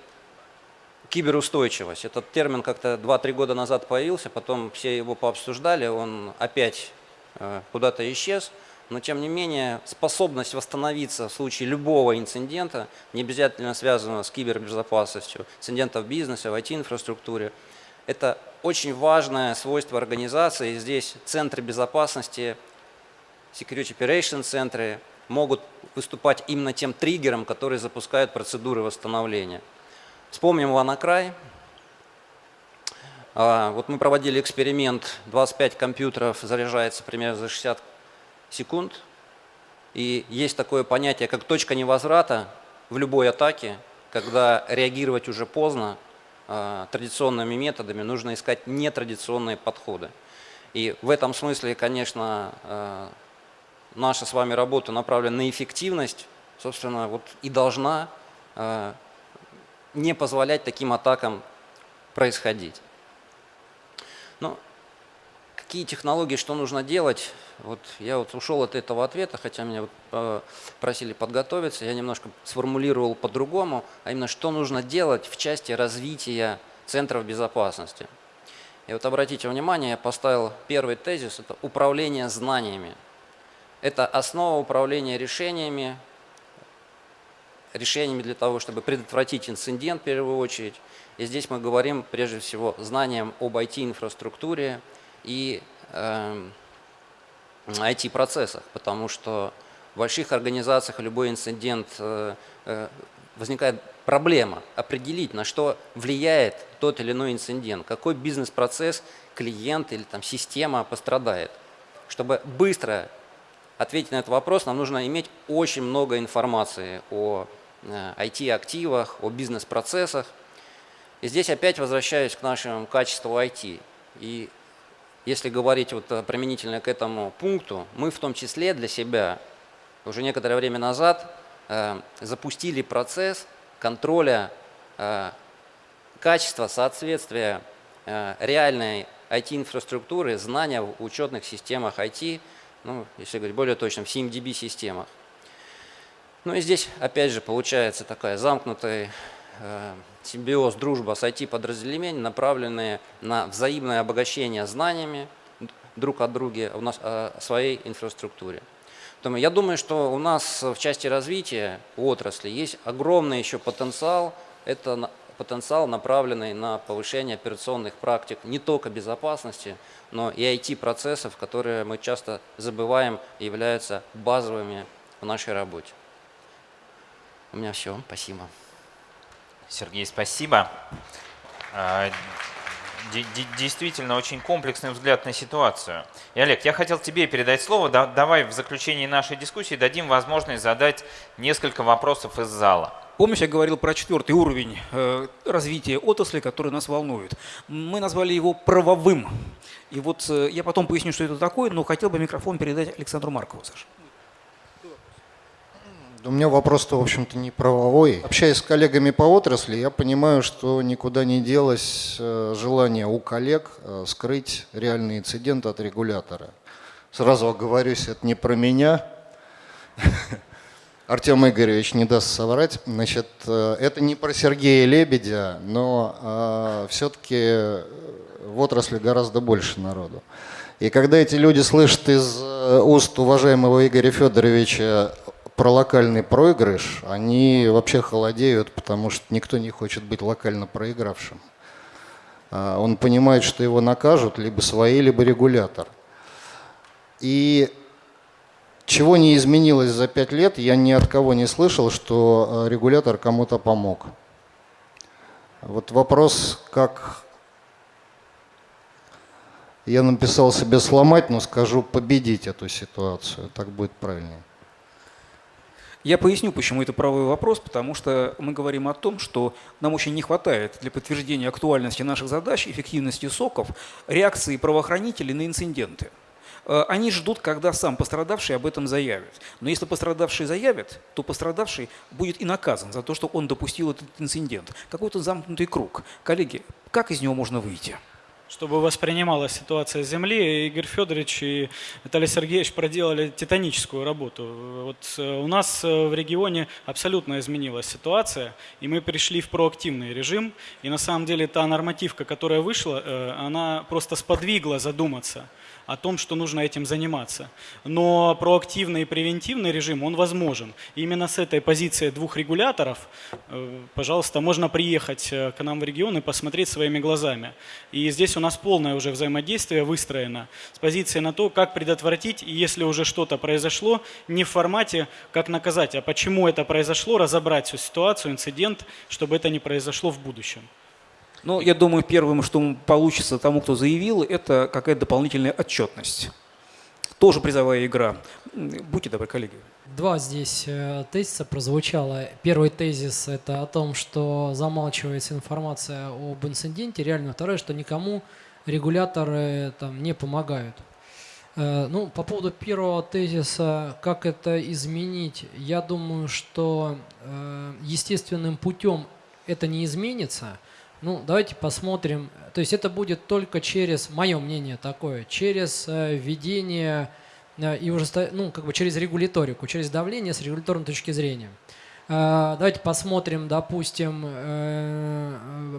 киберустойчивость. Этот термин как-то 2-3 года назад появился, потом все его пообсуждали, он опять э, куда-то исчез но тем не менее способность восстановиться в случае любого инцидента, не обязательно связанного с кибербезопасностью, инцидентов в бизнесе, в IT-инфраструктуре, это очень важное свойство организации. Здесь центры безопасности, Security Operation центры могут выступать именно тем триггером, который запускает процедуры восстановления. Вспомним Ванакрай. Вот мы проводили эксперимент, 25 компьютеров заряжается примерно за 60 секунд. И есть такое понятие, как точка невозврата в любой атаке, когда реагировать уже поздно, а, традиционными методами нужно искать нетрадиционные подходы. И в этом смысле, конечно, а, наша с вами работа направлена на эффективность, собственно, вот и должна а, не позволять таким атакам происходить. Ну, какие технологии, что нужно делать? Вот я вот ушел от этого ответа, хотя меня вот э, просили подготовиться, я немножко сформулировал по-другому, а именно что нужно делать в части развития центров безопасности. И вот обратите внимание, я поставил первый тезис, это управление знаниями. Это основа управления решениями, решениями для того, чтобы предотвратить инцидент в первую очередь. И здесь мы говорим прежде всего знанием об IT-инфраструктуре и э, IT-процессах, потому что в больших организациях любой инцидент э, э, возникает проблема определить, на что влияет тот или иной инцидент, какой бизнес-процесс, клиент или там, система пострадает. Чтобы быстро ответить на этот вопрос, нам нужно иметь очень много информации о IT-активах, о бизнес-процессах. И здесь опять возвращаюсь к нашему качеству IT. И если говорить вот применительно к этому пункту, мы в том числе для себя уже некоторое время назад э, запустили процесс контроля э, качества, соответствия э, реальной IT-инфраструктуры, знания в учетных системах IT, ну, если говорить более точно, в CMDB-системах. Ну и здесь, опять же, получается такая замкнутая э, симбиоз, дружба с IT-подразделениями, направленные на взаимное обогащение знаниями друг от друга в нас, о своей инфраструктуре. Я думаю, что у нас в части развития отрасли есть огромный еще потенциал. Это потенциал, направленный на повышение операционных практик не только безопасности, но и IT-процессов, которые мы часто забываем являются базовыми в нашей работе. У меня все. Спасибо. Сергей, спасибо. А, действительно очень комплексный взгляд на ситуацию. И, Олег, я хотел тебе передать слово. давай в заключении нашей дискуссии дадим возможность задать несколько вопросов из зала. Помнишь, я говорил про четвертый уровень э, развития отрасли, который нас волнует. Мы назвали его правовым. И вот э, я потом поясню, что это такое, но хотел бы микрофон передать Александру Маркову, Саша. У меня вопрос-то, в общем-то, не правовой. Общаясь с коллегами по отрасли, я понимаю, что никуда не делось э, желание у коллег э, скрыть реальный инцидент от регулятора. Сразу оговорюсь, это не про меня. Артем Игоревич не даст соврать. Значит, э, это не про Сергея Лебедя, но все-таки в отрасли гораздо больше народу. И когда эти люди слышат из уст уважаемого Игоря Федоровича про локальный проигрыш, они вообще холодеют, потому что никто не хочет быть локально проигравшим. А, он понимает, что его накажут либо свои, либо регулятор. И чего не изменилось за пять лет, я ни от кого не слышал, что а, регулятор кому-то помог. Вот вопрос, как я написал себе сломать, но скажу победить эту ситуацию, так будет правильнее. Я поясню, почему это правый вопрос, потому что мы говорим о том, что нам очень не хватает для подтверждения актуальности наших задач, эффективности соков, реакции правоохранителей на инциденты. Э, они ждут, когда сам пострадавший об этом заявит. Но если пострадавший заявит, то пострадавший будет и наказан за то, что он допустил этот инцидент. Какой-то замкнутый круг. Коллеги, как из него можно выйти? Чтобы воспринималась ситуация Земли, Игорь Федорович и Виталий Сергеевич проделали титаническую работу. Вот э, у нас э, в регионе абсолютно изменилась ситуация, и мы перешли в проактивный режим. И на самом деле та нормативка, которая вышла, э, она просто сподвигла задуматься – о том, что нужно этим заниматься. Но проактивный и превентивный режим, он возможен. И именно с этой позиции двух регуляторов, пожалуйста, можно приехать к нам в регион и посмотреть своими глазами. И здесь у нас полное уже взаимодействие выстроено с позиции на то, как предотвратить, и если уже что-то произошло, не в формате, как наказать, а почему это произошло, разобрать всю ситуацию, инцидент, чтобы это не произошло в будущем. Ну, я думаю, первым, что получится тому, кто заявил, это какая-то дополнительная отчетность. Тоже призовая игра. Будьте добры, коллеги. Два здесь э, тезиса прозвучало. Первый тезис – это о том, что замалчивается информация об инциденте. Реально. Второе, что никому регуляторы там, не помогают. Э, ну, по поводу первого тезиса, как это изменить, я думаю, что э, естественным путем это не изменится – ну, давайте посмотрим. То есть это будет только через, мое мнение такое, через э, введение э, и уже, ну, как бы через регуляторику, через давление с регуляторной точки зрения. Э, давайте посмотрим, допустим,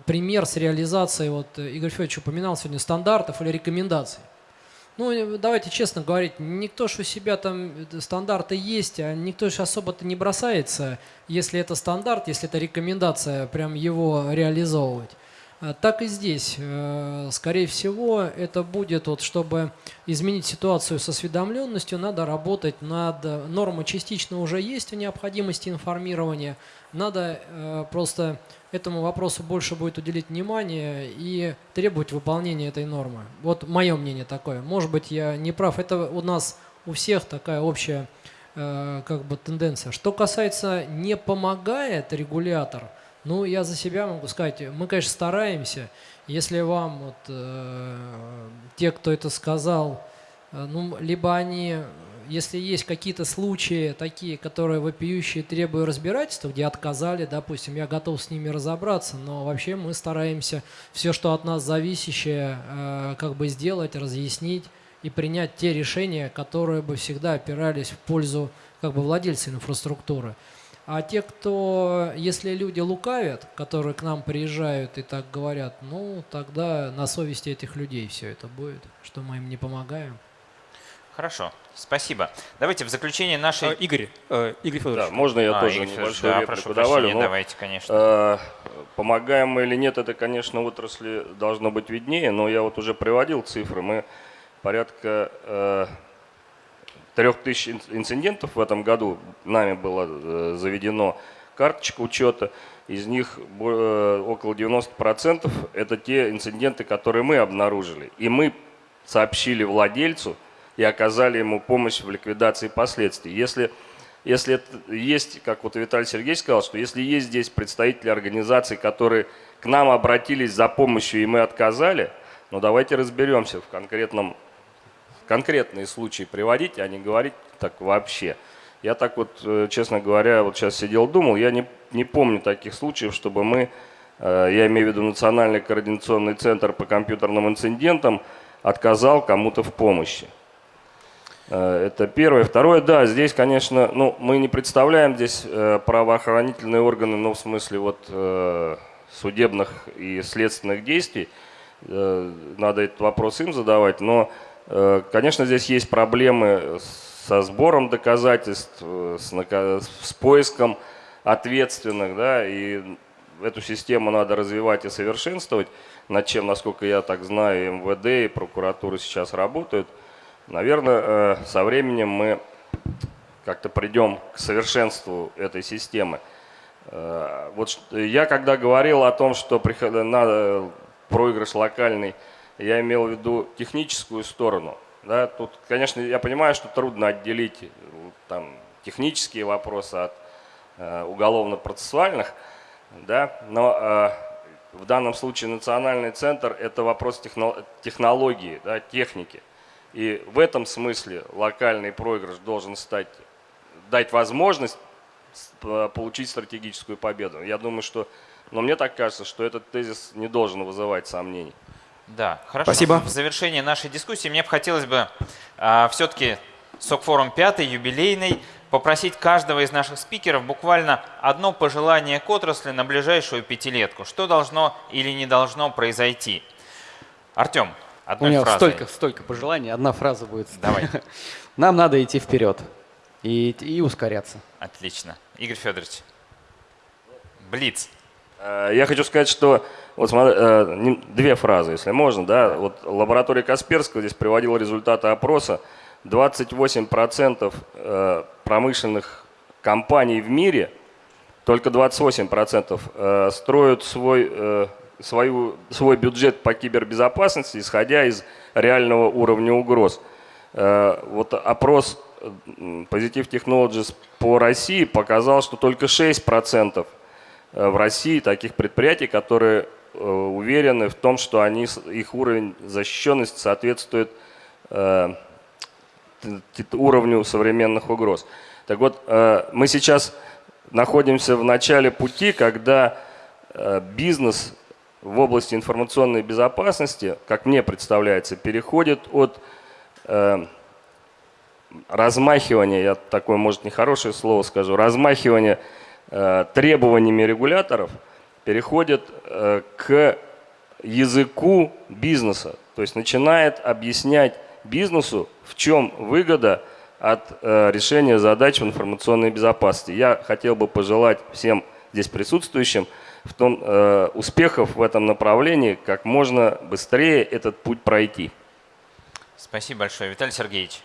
пример с реализацией, вот Игорь Федорович упоминал сегодня, стандартов или рекомендаций. Ну, давайте честно говорить, никто же у себя там стандарты есть, а никто же особо-то не бросается, если это стандарт, если это рекомендация, прям его реализовывать. А так и здесь. Э, скорее всего, это будет, вот, чтобы изменить ситуацию с осведомленностью, надо работать над... Нормы частично уже есть о необходимости информирования. Надо э, просто этому вопросу больше будет уделить внимание и требовать выполнения этой нормы. Вот мое мнение такое. Может быть, я не прав. Это у нас у всех такая общая э, как бы тенденция. Что касается не помогает регулятор, ну я за себя могу сказать, мы, конечно, стараемся. Если вам вот э, те, кто это сказал, э, ну либо они если есть какие-то случаи такие, которые вопиющие требуют разбирательства, где отказали, допустим, я готов с ними разобраться, но вообще мы стараемся все, что от нас зависящее, э, как бы сделать, разъяснить и принять те решения, которые бы всегда опирались в пользу как бы владельца инфраструктуры. А те, кто, если люди лукавят, которые к нам приезжают и так говорят, ну, тогда на совести этих людей все это будет, что мы им не помогаем. Хорошо, спасибо. Давайте в заключение нашей... А, Игорь, э, Игорь Федорович. Да, можно я а, тоже Игорь небольшую да, реплику прошу добавлю? прощения, Ну, давайте, конечно. э, помогаем мы или нет, это, конечно, отрасли должно быть виднее, но я вот уже приводил цифры. Мы порядка э, трех тысяч инцидентов в этом году нами было э, заведено карточка учета. Из них э, около 90% это те инциденты, которые мы обнаружили. И мы сообщили владельцу, и оказали ему помощь в ликвидации последствий. Если, если есть, как вот Виталий Сергеевич сказал, что если есть здесь представители организаций, которые к нам обратились за помощью и мы отказали, ну давайте разберемся в конкретном, конкретные случаи приводить, а не говорить так вообще. Я так вот, э, честно говоря, вот сейчас сидел, думал, я не, не помню таких случаев, чтобы мы, э, я имею в виду Национальный координационный центр по компьютерным инцидентам, отказал кому-то в помощи. Э, это первое. Второе, да, здесь, конечно, ну, мы не представляем здесь правоохранительные органы, ну, в смысле вот судебных и следственных действий. Надо этот вопрос им задавать, но, конечно, здесь есть проблемы со сбором доказательств, с, с поиском ответственных, да, и эту систему надо развивать и совершенствовать, над чем, насколько я так знаю, МВД и прокуратура сейчас работают – Наверное, э, со временем мы как-то придем к совершенству этой системы. Э, вот я когда говорил о том, что проигрыш локальный, я имел в виду техническую сторону. Да, тут, конечно, я понимаю, что трудно отделить э, там, технические вопросы от э, уголовно-процессуальных, да, но э, в данном случае национальный центр – это вопрос технологии, да, техники. И в этом смысле локальный проигрыш должен стать, дать возможность получить стратегическую победу. Я думаю, что, но мне так кажется, что этот тезис не должен вызывать сомнений. Да, хорошо. Спасибо. В завершении нашей дискуссии мне бы хотелось бы а, все-таки СОК-форум 5, юбилейный, попросить каждого из наших спикеров буквально одно пожелание к отрасли на ближайшую пятилетку. Что должно или не должно произойти? Артем, Одной У меня фразой. столько, столько пожеланий, одна фраза будет. Давай. Нам надо идти вперед и, и ускоряться. Отлично. Игорь Федорович, Блиц. Э, я хочу сказать, что вот смотри, э, две фразы, если можно. Да? Вот лаборатория Касперского здесь приводила результаты опроса. 28% э, промышленных компаний в мире, только 28% строят свой свою, свой бюджет по кибербезопасности, исходя из реального уровня угроз. Вот опрос Positive Technologies по России показал, что только 6% э, в России таких предприятий, которые э, уверены в том, что они, их уровень защищенности соответствует уровню современных угроз. Так вот, мы сейчас находимся в начале пути, когда бизнес в области информационной безопасности, как мне представляется, переходит от э, размахивания, я такое, может, нехорошее слово скажу, размахивания э, требованиями регуляторов, переходит э, к языку бизнеса. То есть начинает объяснять бизнесу, в чем выгода от э, решения задач в информационной безопасности. Я хотел бы пожелать всем здесь присутствующим – в том, э, успехов в этом направлении, как можно быстрее этот путь пройти. Спасибо большое. Виталий Сергеевич.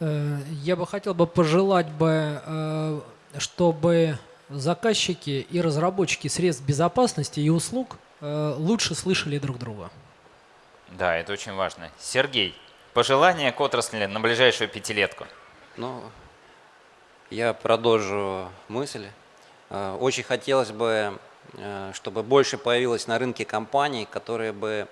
Э, я бы хотел бы пожелать бы, э, чтобы заказчики и разработчики средств безопасности и услуг э, лучше слышали друг друга. Да, это очень важно. Сергей. Пожелания к отрасли на ближайшую пятилетку? Ну, я продолжу мысль. Э, очень хотелось бы, э, чтобы больше появилось на рынке компаний, которые бы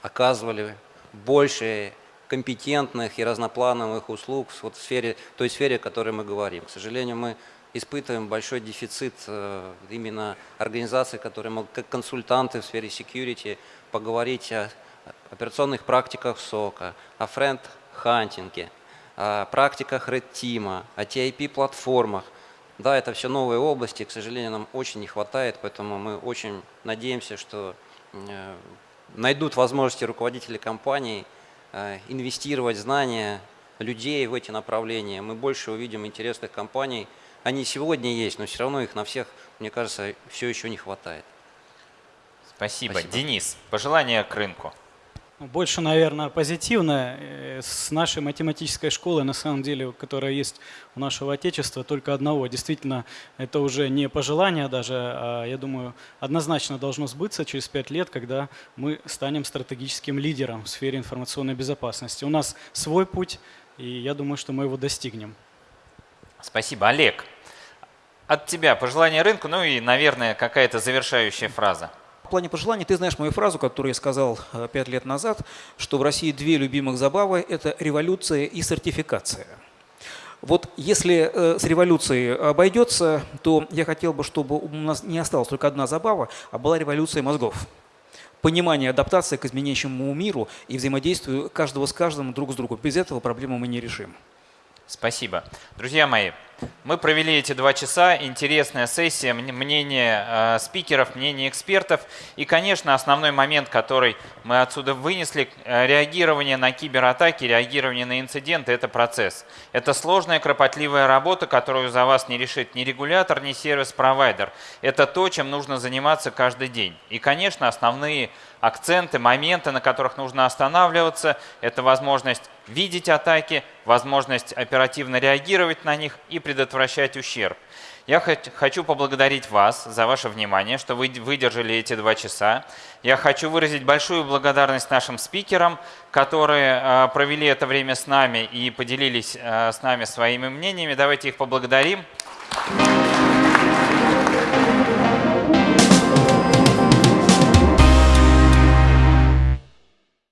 оказывали больше компетентных и разноплановых услуг вот в сфере, той сфере, о которой мы говорим. К сожалению, мы испытываем большой дефицит именно организаций, которые могут как консультанты в сфере security поговорить о операционных практиках SOC а, о threat hunting е, о практиках Red Team, о TIP-платформах. Да, это все новые области, к сожалению, нам очень не хватает, поэтому мы очень надеемся, что э, найдут возможности руководители компаний э, инвестировать знания людей в эти направления. Мы больше увидим интересных компаний. Они сегодня есть, но все равно их на всех, мне кажется, все еще не хватает. Спасибо. Спасибо. Денис, пожелания к рынку. Больше, наверное, позитивно. Э, с нашей математической школы, на самом деле, которая есть у нашего Отечества, только одного. Действительно, это уже не пожелание даже, а, я думаю, однозначно должно сбыться через пять лет, когда мы станем стратегическим лидером в сфере информационной безопасности. У нас свой путь, и я думаю, что мы его достигнем. Спасибо. Олег, от тебя пожелание рынку, ну и, наверное, какая-то завершающая фраза. Плане пожеланий ты знаешь мою фразу, которую я сказал э, пять лет назад, что в России две любимых забавы – это революция и сертификация. Вот если э, с революцией обойдется, то я хотел бы, чтобы у нас не осталась только одна забава, а была революция мозгов. Понимание, адаптация к изменяющему миру и взаимодействию каждого с каждым друг с другом. Без этого проблему мы не решим. Спасибо. Друзья мои, мы провели эти два часа, интересная сессия, мнение э, спикеров, мнение экспертов. И, конечно, основной момент, который мы отсюда вынесли, э, реагирование на кибератаки, реагирование на инциденты – это процесс. Это сложная, кропотливая работа, которую за вас не решит ни регулятор, ни сервис-провайдер. Это то, чем нужно заниматься каждый день. И, конечно, основные акценты, моменты, на которых нужно останавливаться, это возможность видеть атаки, возможность оперативно реагировать на них и предотвращать ущерб. Я хочу поблагодарить вас за ваше внимание, что вы выдержали эти два часа. Я хочу выразить большую благодарность нашим спикерам, которые а, провели это время с нами и поделились а, с нами своими мнениями. Давайте их поблагодарим. Thank